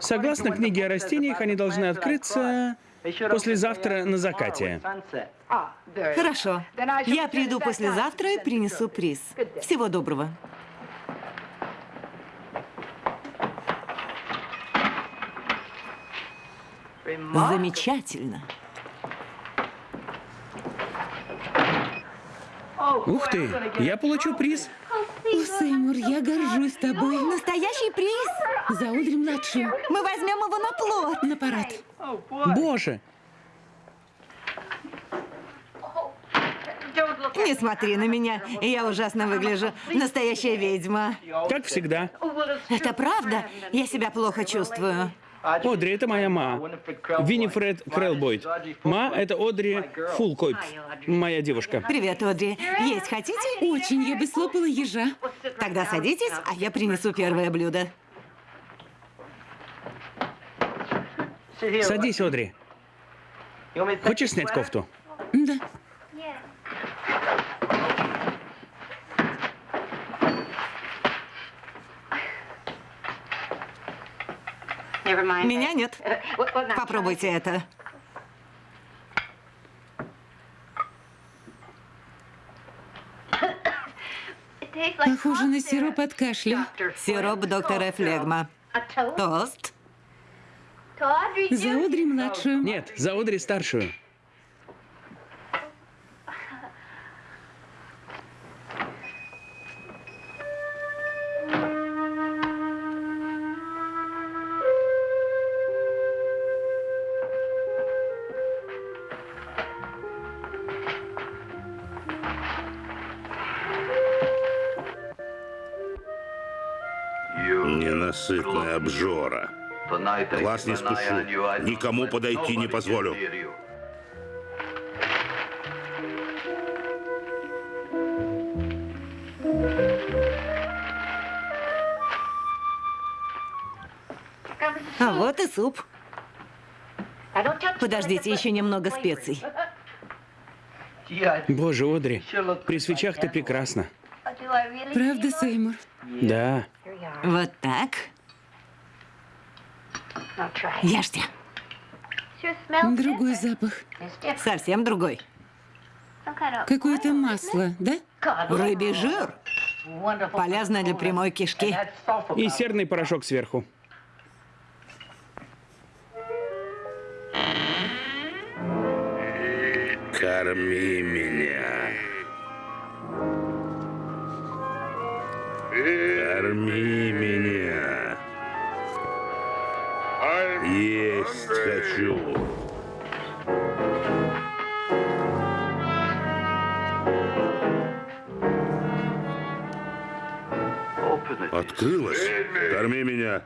Согласно книге о растениях, они должны открыться послезавтра на закате. Хорошо. Я приду послезавтра и принесу приз. Всего доброго. Замечательно. Ух ты, я получу приз. О, Сеймур, я горжусь тобой. Настоящий приз? За Одри-младшую. Мы возьмем его на плод. На парад. Боже, Не смотри на меня, я ужасно выгляжу. Настоящая ведьма. как всегда. Это правда? Я себя плохо чувствую. Одри, это моя ма. Винифред Крелбойд. Ма — это Одри Фулкойп, моя девушка. Привет, Одри. Есть хотите? Очень, я бы слопала ежа. Тогда садитесь, а я принесу первое блюдо. Садись, Одри. Хочешь снять кофту? Да. Меня нет. Попробуйте это. Похоже на сироп от кашля. Сироп доктора Флегма. Тост. За Одри-младшую. Нет, за Одри старшую. Глаз не спущу. Никому подойти не позволю. А вот и суп. Подождите, еще немного специй. Боже, Одри, при свечах ты прекрасна. Правда, Сеймур? Да. Вот так. Ешьте. Другой запах. Совсем другой. Какое-то масло, да? Рыбий жир. Полезно для прямой кишки. И серный порошок сверху. Корми меня. Корми меня. Есть хочу. Открылась. Корми меня.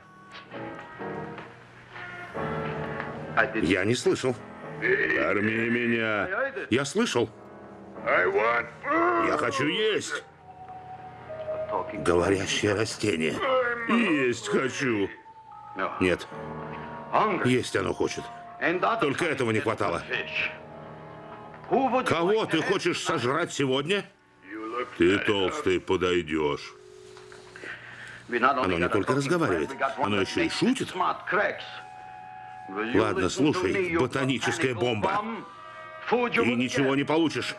Я не слышал. Корми меня. Я слышал. Я хочу есть. Говорящее растение. Есть хочу. Нет. Есть оно хочет. Только этого не хватало. Кого ты хочешь сожрать сегодня? Ты толстый подойдешь. Оно не только разговаривает, оно еще и шутит. Ладно, слушай, ботаническая бомба. И ничего не получишь.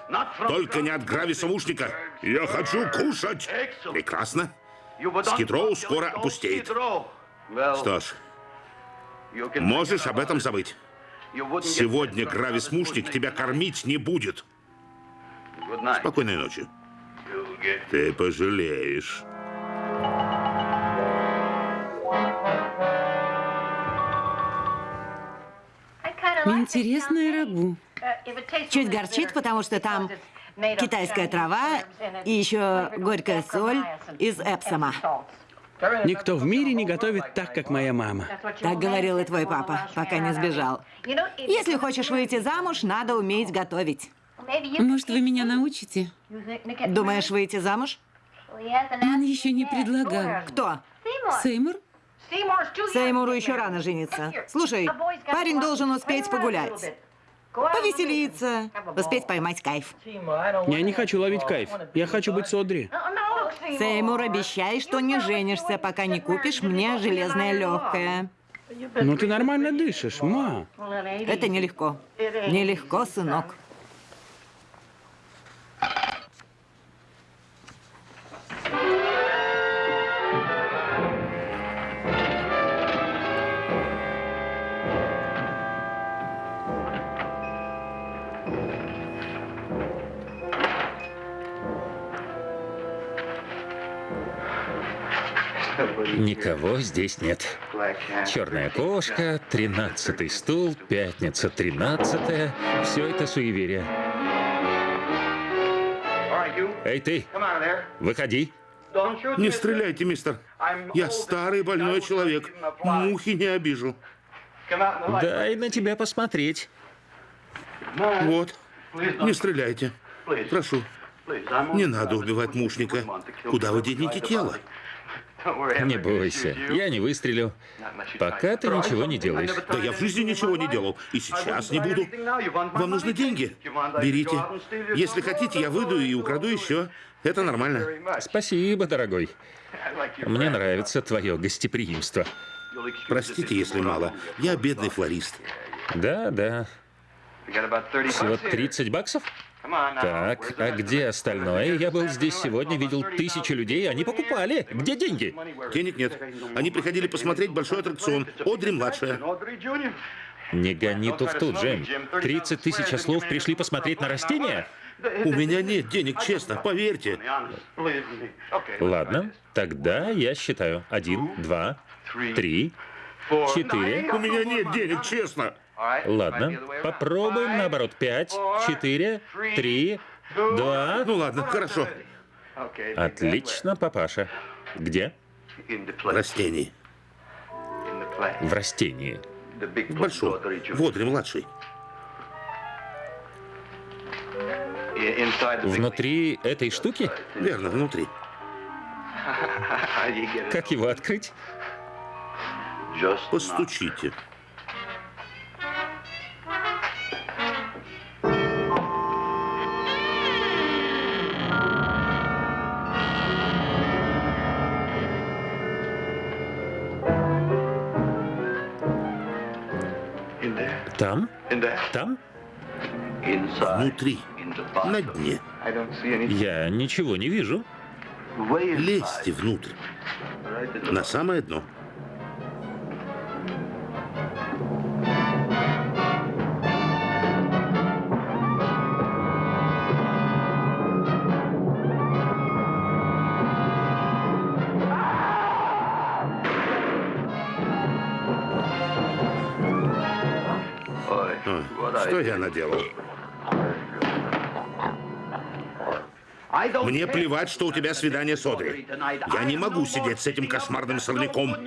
Только не от грависомушника. Я хочу кушать. Прекрасно. Скидроу скоро опустеет. Что ж, можешь об этом забыть. Сегодня грависмушник тебя кормить не будет. Спокойной ночи. Ты пожалеешь. Интересное рагу. Чуть горчит, потому что там китайская трава и еще горькая соль из Эпсома. Никто в мире не готовит так, как моя мама. Так говорил и твой папа, пока не сбежал. Если хочешь выйти замуж, надо уметь готовить. Может, вы меня научите? Думаешь выйти замуж? Он еще не предлагал. Кто? Сеймур? Сеймуру еще рано жениться. Слушай, парень должен успеть погулять. Повеселиться, успеть поймать кайф. Я не хочу ловить кайф. Я хочу быть Содри. Сеймур, обещай, что не женишься, пока не купишь мне железное легкое. Ну ты нормально дышишь, ма. Это нелегко. Нелегко, сынок. Никого здесь нет. Черная кошка, тринадцатый стул, пятница тринадцатая. Все это суеверие. Эй, ты, выходи. Не стреляйте, мистер. Я старый больной человек. Мухи не обижу. Дай на тебя посмотреть. Вот. Не стреляйте. Прошу. Не надо убивать мушника. Куда вы денете тело? Не бойся, я не выстрелю. Пока ты ничего не делаешь. Да я в жизни ничего не делал. И сейчас не буду. Вам нужны деньги? Берите. Если хотите, я выйду и украду еще. Это нормально. Спасибо, дорогой. Мне нравится твое гостеприимство. Простите, если мало. Я бедный флорист. Да, да. Всего 30 баксов? Так, а где остальное? Я был здесь сегодня, видел тысячи людей, они покупали. Где деньги? Денег нет. Они приходили посмотреть большой аттракцион. Одри-младшая. Не гони туфту, Джим. 30 тысяч ослов пришли посмотреть на растения? У меня нет денег, честно, поверьте. Ладно, тогда я считаю. Один, два, три, четыре. У меня нет денег, честно. Ладно, попробуем наоборот. Пять, четыре, три, два. Ну ладно, хорошо. Отлично, папаша. Где? В растении. В большом. В Одри-младшей. Внутри этой штуки? Верно, внутри. *laughs* Как его открыть? Постучите. Там? Там? Внутри. На дне. Я ничего не вижу. Лезьте внутрь. На самое дно. Что я наделал? Мне плевать, что у тебя свидание с Одри. Я не могу сидеть с этим кошмарным сорняком.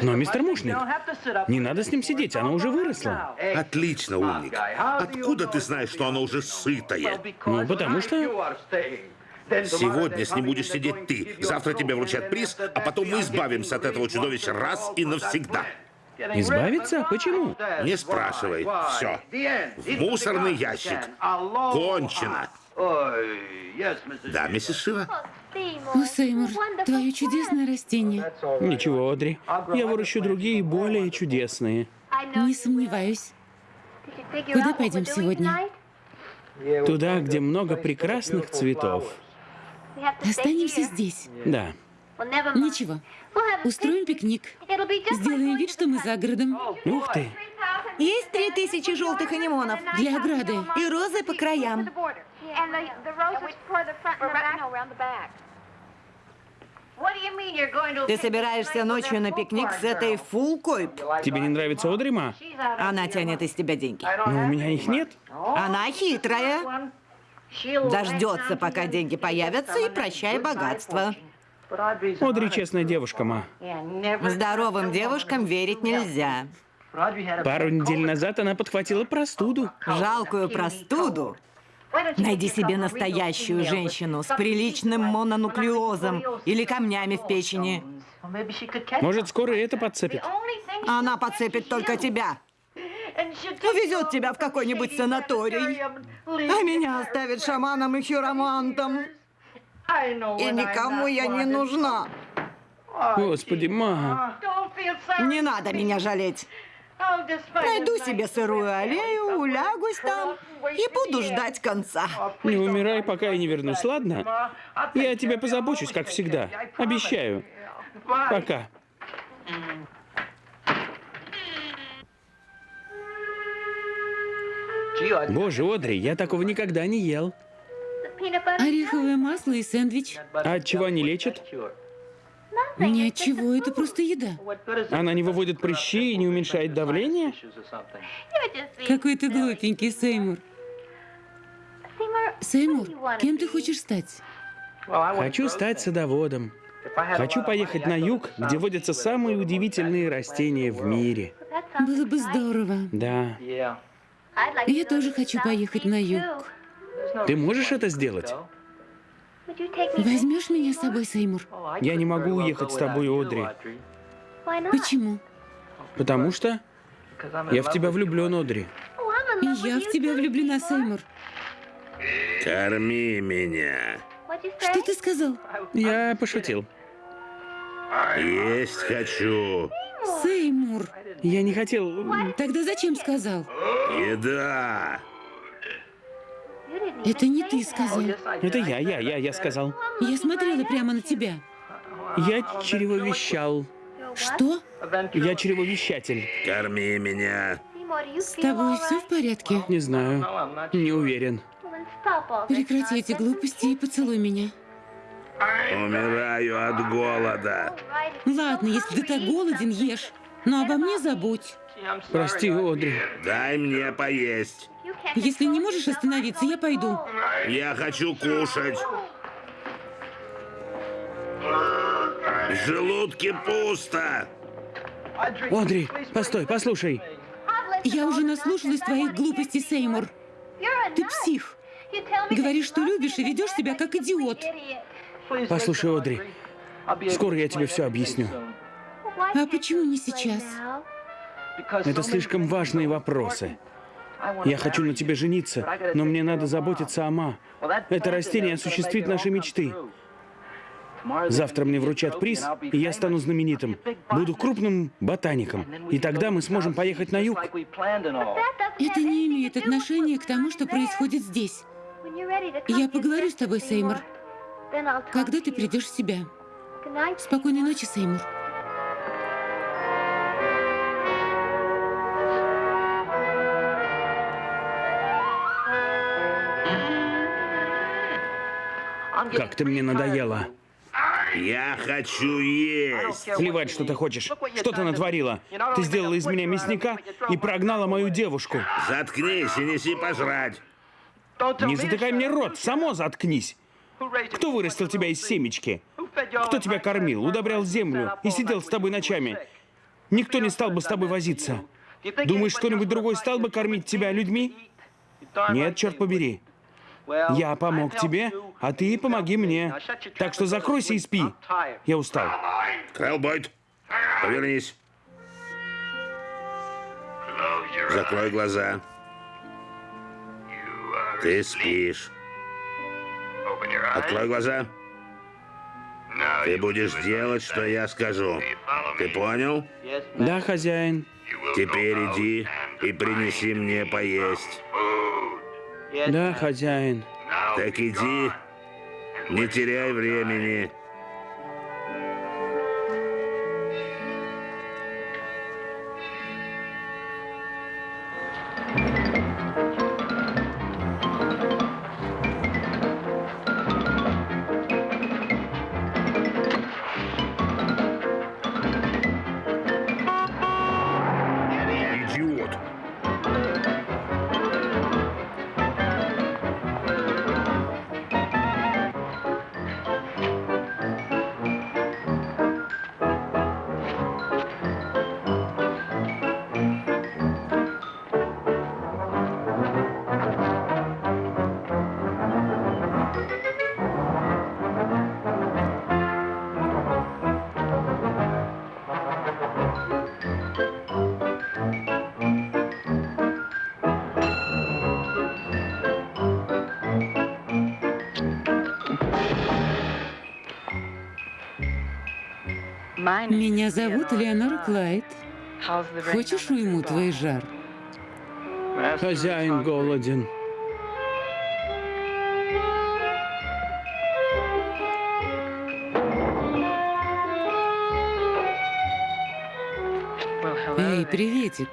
Но, мистер Мушник, не надо с ним сидеть, оно уже выросло. Отлично, умник. Откуда ты знаешь, что оно уже сытое? Ну, потому что... Сегодня с ним будешь сидеть ты. Завтра тебе вручат приз, а потом мы избавимся от этого чудовища раз и навсегда. Избавиться? Почему? Не спрашивай. Все. В мусорный ящик. Кончено. Да, миссис Шива? О, Сеймур, твое чудесное растение. Ничего, Одри. Я выращу другие, более чудесные. Не сомневаюсь. Куда пойдем сегодня? Туда, где много прекрасных цветов. Останемся здесь. Да. Ничего. Устроим пикник. Сделаем вид, что мы за городом. Ух ты. Есть три тысячи желтых анимонов. Для ограды. И розы по краям. Ты собираешься ночью на пикник с этой фулкой? Тебе не нравится Одри, ма? Она тянет из тебя деньги. Но у меня их нет. Она хитрая. Дождется, пока деньги появятся, и прощай богатство. Одри честная девушка, ма. Здоровым девушкам верить нельзя. Пару недель назад она подхватила простуду. Жалкую простуду. Найди себе настоящую женщину с приличным мононуклеозом или камнями в печени. Может, скоро это подцепит. Она подцепит только тебя. Увезет тебя в какой-нибудь санаторий. А меня оставит шаманом и хиромантом. И никому я не нужна. Господи, ма. Не надо меня жалеть. Найду себе сырую аллею, улягусь там и буду ждать конца. Не умирай, пока я не вернусь, ладно? Я о тебе позабочусь, как всегда. Обещаю. Пока. Боже, Одри, я такого никогда не ел. Ореховое масло и сэндвич. А от чего они лечат? Ни от чего, это просто еда. Она не выводит прыщи и не уменьшает давление? Какой ты глупенький, Сеймур. Сеймур, кем ты хочешь стать? Хочу стать садоводом. Хочу поехать на юг, где водятся самые удивительные растения в мире. Было бы здорово. Да. Я тоже хочу поехать на юг. Ты можешь это сделать? Возьмешь меня с собой, Сеймур? Я не могу уехать с тобой, Одри. Почему? Потому что я в тебя влюблен, Одри. И я в тебя влюблена, Сеймур. Корми меня. Что ты сказал? Я пошутил. Есть хочу. Сеймур. Я не хотел... Тогда зачем сказал? Еда. Это не ты сказал. Это я, я, я, я сказал. Я смотрела прямо на тебя. Я чревовещал. Что? Я чревовещатель. Корми меня. С тобой все в порядке? Не знаю. Не уверен. Прекрати эти глупости и поцелуй меня. Умираю от голода. Ладно, если ты так голоден, ешь. Но обо мне забудь. Прости, Одри. Дай мне поесть. Если не можешь остановиться, я пойду. Я хочу кушать. В желудке пусто. Одри, постой, послушай. Я уже наслушалась твоих глупостей, Сеймур. Ты псих. Говоришь, что любишь и ведешь себя как идиот. Послушай, Одри, скоро я тебе все объясню. А почему не сейчас? Это слишком важные вопросы. Я хочу на тебе жениться, но мне надо заботиться о Ма. Это растение осуществит наши мечты. Завтра мне вручат приз, и я стану знаменитым. Буду крупным ботаником. И тогда мы сможем поехать на юг. Это не имеет отношения к тому, что происходит здесь. Я поговорю с тобой, Сеймур. Когда ты придешь в себя? Спокойной ночи, Сеймур. Как ты мне надоела. Я хочу есть. Плевать, что ты хочешь. Что ты натворила? Ты сделала из меня мясника и прогнала мою девушку. Заткнись и неси пожрать. Не затыкай мне рот, само заткнись. Кто вырастил тебя из семечки? Кто тебя кормил, удобрял землю и сидел с тобой ночами? Никто не стал бы с тобой возиться. Думаешь, кто-нибудь другой стал бы кормить тебя людьми? Нет, черт побери. Я помог тебе, а ты помоги мне. Так что закройся и спи. Я устал. Крэлбойд, повернись. Закрой глаза. Ты спишь. Открой глаза. Ты будешь делать, что я скажу. Ты понял? Да, хозяин. Теперь иди и принеси мне поесть. Да, хозяин. Так иди, не теряй времени. Меня зовут Леонора Клайд. Хочешь уйму твой жар? Хозяин голоден. Эй, приветик.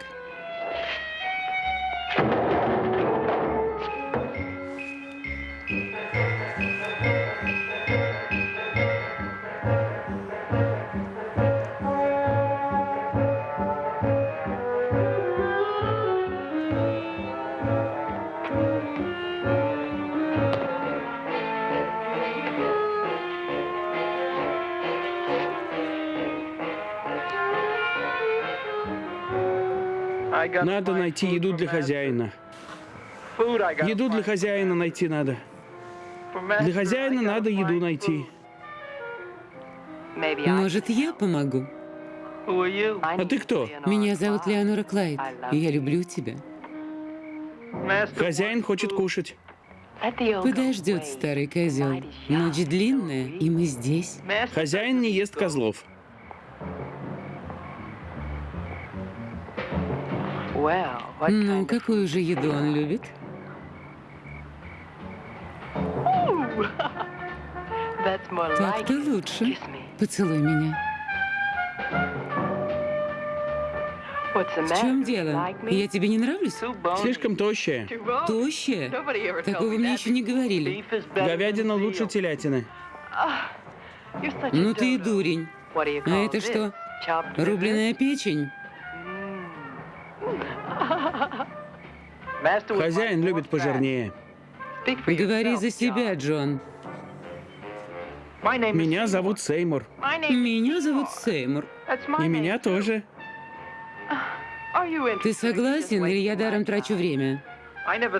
Надо найти еду для хозяина. Еду для хозяина найти надо. Для хозяина надо еду найти. Может, я помогу? А ты кто? Меня зовут Леонора Клайд, и я люблю тебя. Хозяин хочет кушать. Подождет старый козел. Ночь длинная, и мы здесь. Хозяин не ест козлов. Ну, какую же еду он любит? *laughs* Так-то лучше. Поцелуй меня. В чем дело? Я тебе не нравлюсь? Слишком тощая. Тощая? Такого мне еще не говорили. Говядина лучше телятины. Ну ты и дурень. А это что? Рубленая печень? Хозяин любит пожирнее. Говори за себя, Джон. Меня зовут Сеймур. Меня зовут Сеймур. И меня тоже. Ты согласен, или я даром трачу время?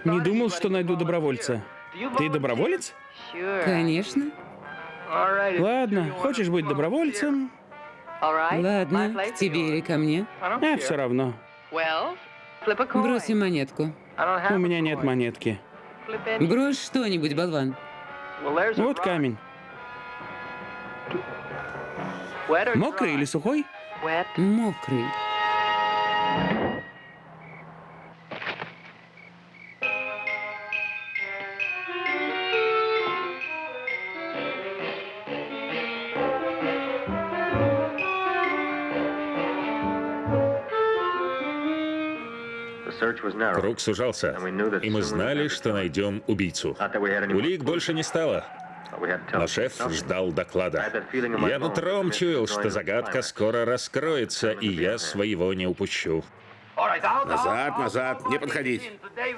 Не думал, что найду добровольца. Ты доброволец? Конечно. Ладно, хочешь быть добровольцем? Ладно, к тебе или ко мне? А, все равно. Бросим монетку. У меня нет монетки. Брось что-нибудь, болван. Вот камень. Мокрый или сухой? Мокрый. Круг сужался, и мы знали, что найдем убийцу. Улик больше не стало. Но шеф ждал доклада. Я нутром чуял, что загадка скоро раскроется, и я своего не упущу. Назад, назад, не подходить.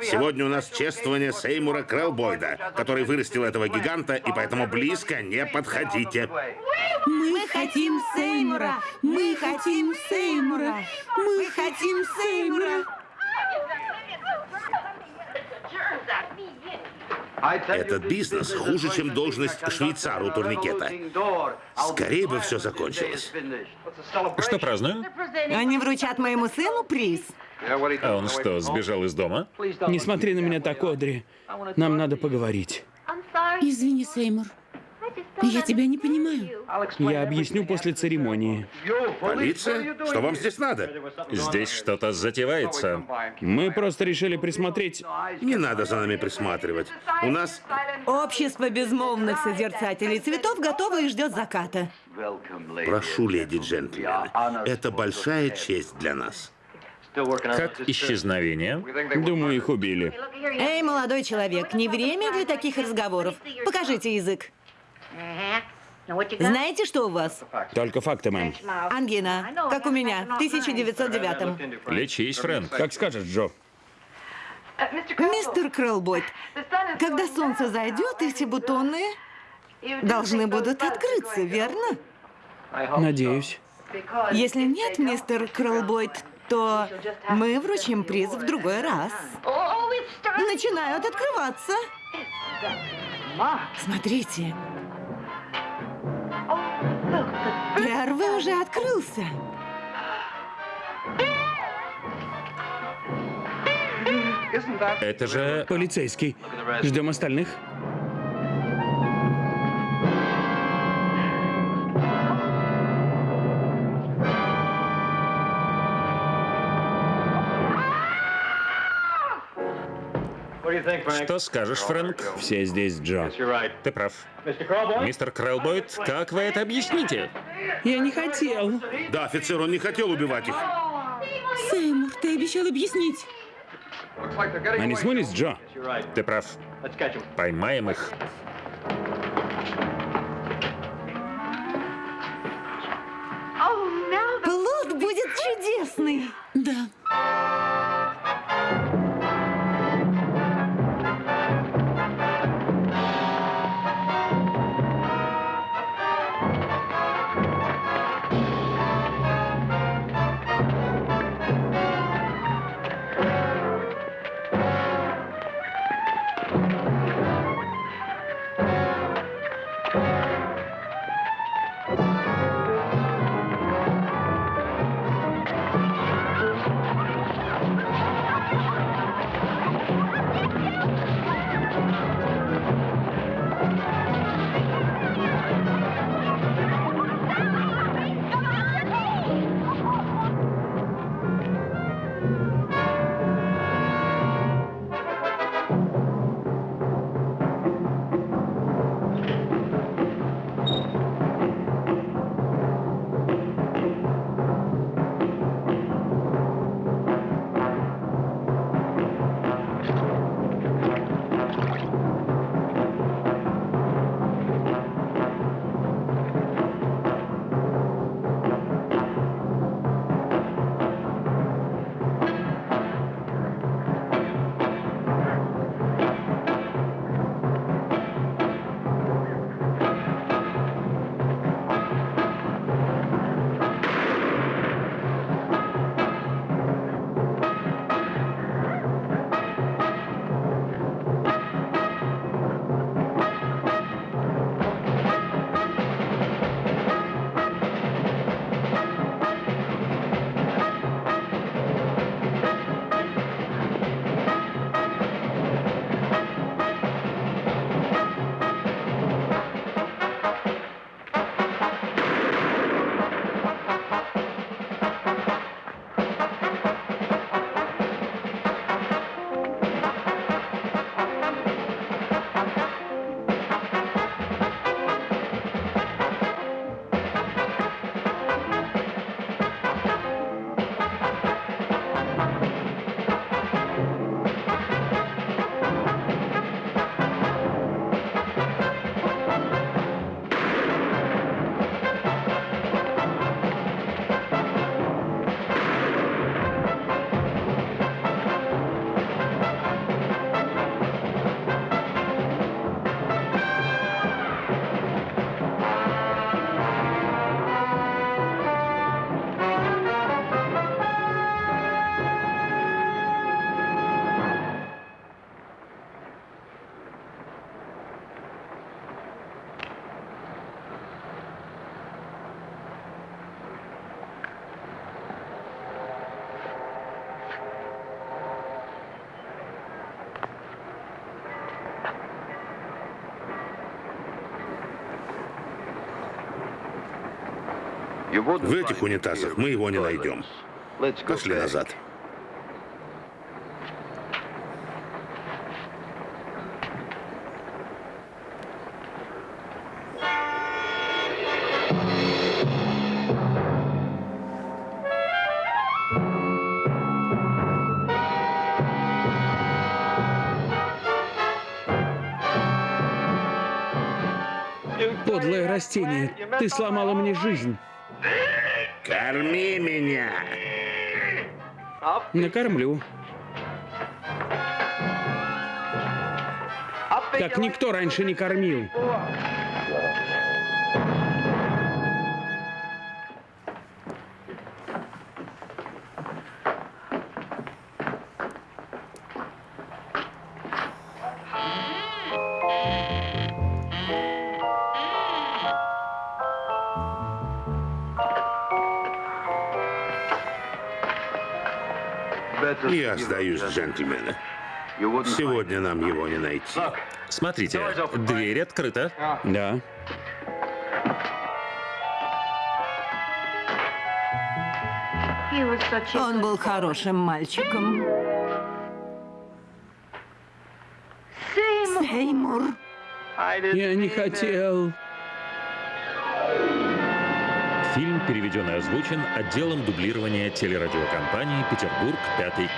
Сегодня у нас чествование Сеймура Крелбойда, который вырастил этого гиганта, и поэтому близко не подходите. Мы хотим Сеймура! Мы хотим Сеймура! Мы хотим Сеймура! Этот бизнес хуже, чем должность швейцара у турникета. Скорее бы все закончилось. Что празднуем? Они вручат моему сыну приз. А он что, сбежал из дома? Не смотри на меня так, Одри. Нам надо поговорить. Извини, Сеймур. Я тебя не понимаю. Я объясню после церемонии. Полиция? Что вам здесь надо? Здесь что-то затевается. Мы просто решили присмотреть. Не надо за нами присматривать. У нас... Общество безмолвных созерцателей цветов готово и ждет заката. Прошу, леди джентльмены, это большая честь для нас. Как исчезновение? Думаю, их убили. Эй, молодой человек, не время для таких разговоров. Покажите язык. Знаете, что у вас? Только факты, мэм. Ангина, как у меня, в 1909 Лечись, Фрэнк. Как скажешь, Джо. Мистер Крэлбойт, когда солнце зайдет, эти бутоны должны будут открыться, верно? Надеюсь. Если нет, мистер Крэлбойт, то мы вручим приз в другой раз. Начинают открываться. Смотрите. Первый уже открылся. Это же... Полицейский. Ждем остальных. Что скажешь, Фрэнк? Все здесь, Джо. Ты прав. Мистер Крэлбойд, как вы это объясните? Я не хотел. Да, офицер, он не хотел убивать их. Сеймур, ты обещал объяснить. Они смылись, Джо? Ты прав. Поймаем их. Плод будет чудесный. Да. В этих унитазах мы его не найдем. Пошли назад. Подлое растение, ты сломала мне жизнь. Накормлю. Как никто раньше не кормил. Сегодня нам его не найти. Смотрите, дверь открыта. Да. Он был хорошим мальчиком. Сеймур. Я не хотел. Фильм переведен и озвучен отделом дублирования телерадиокомпании «Петербург. Пятый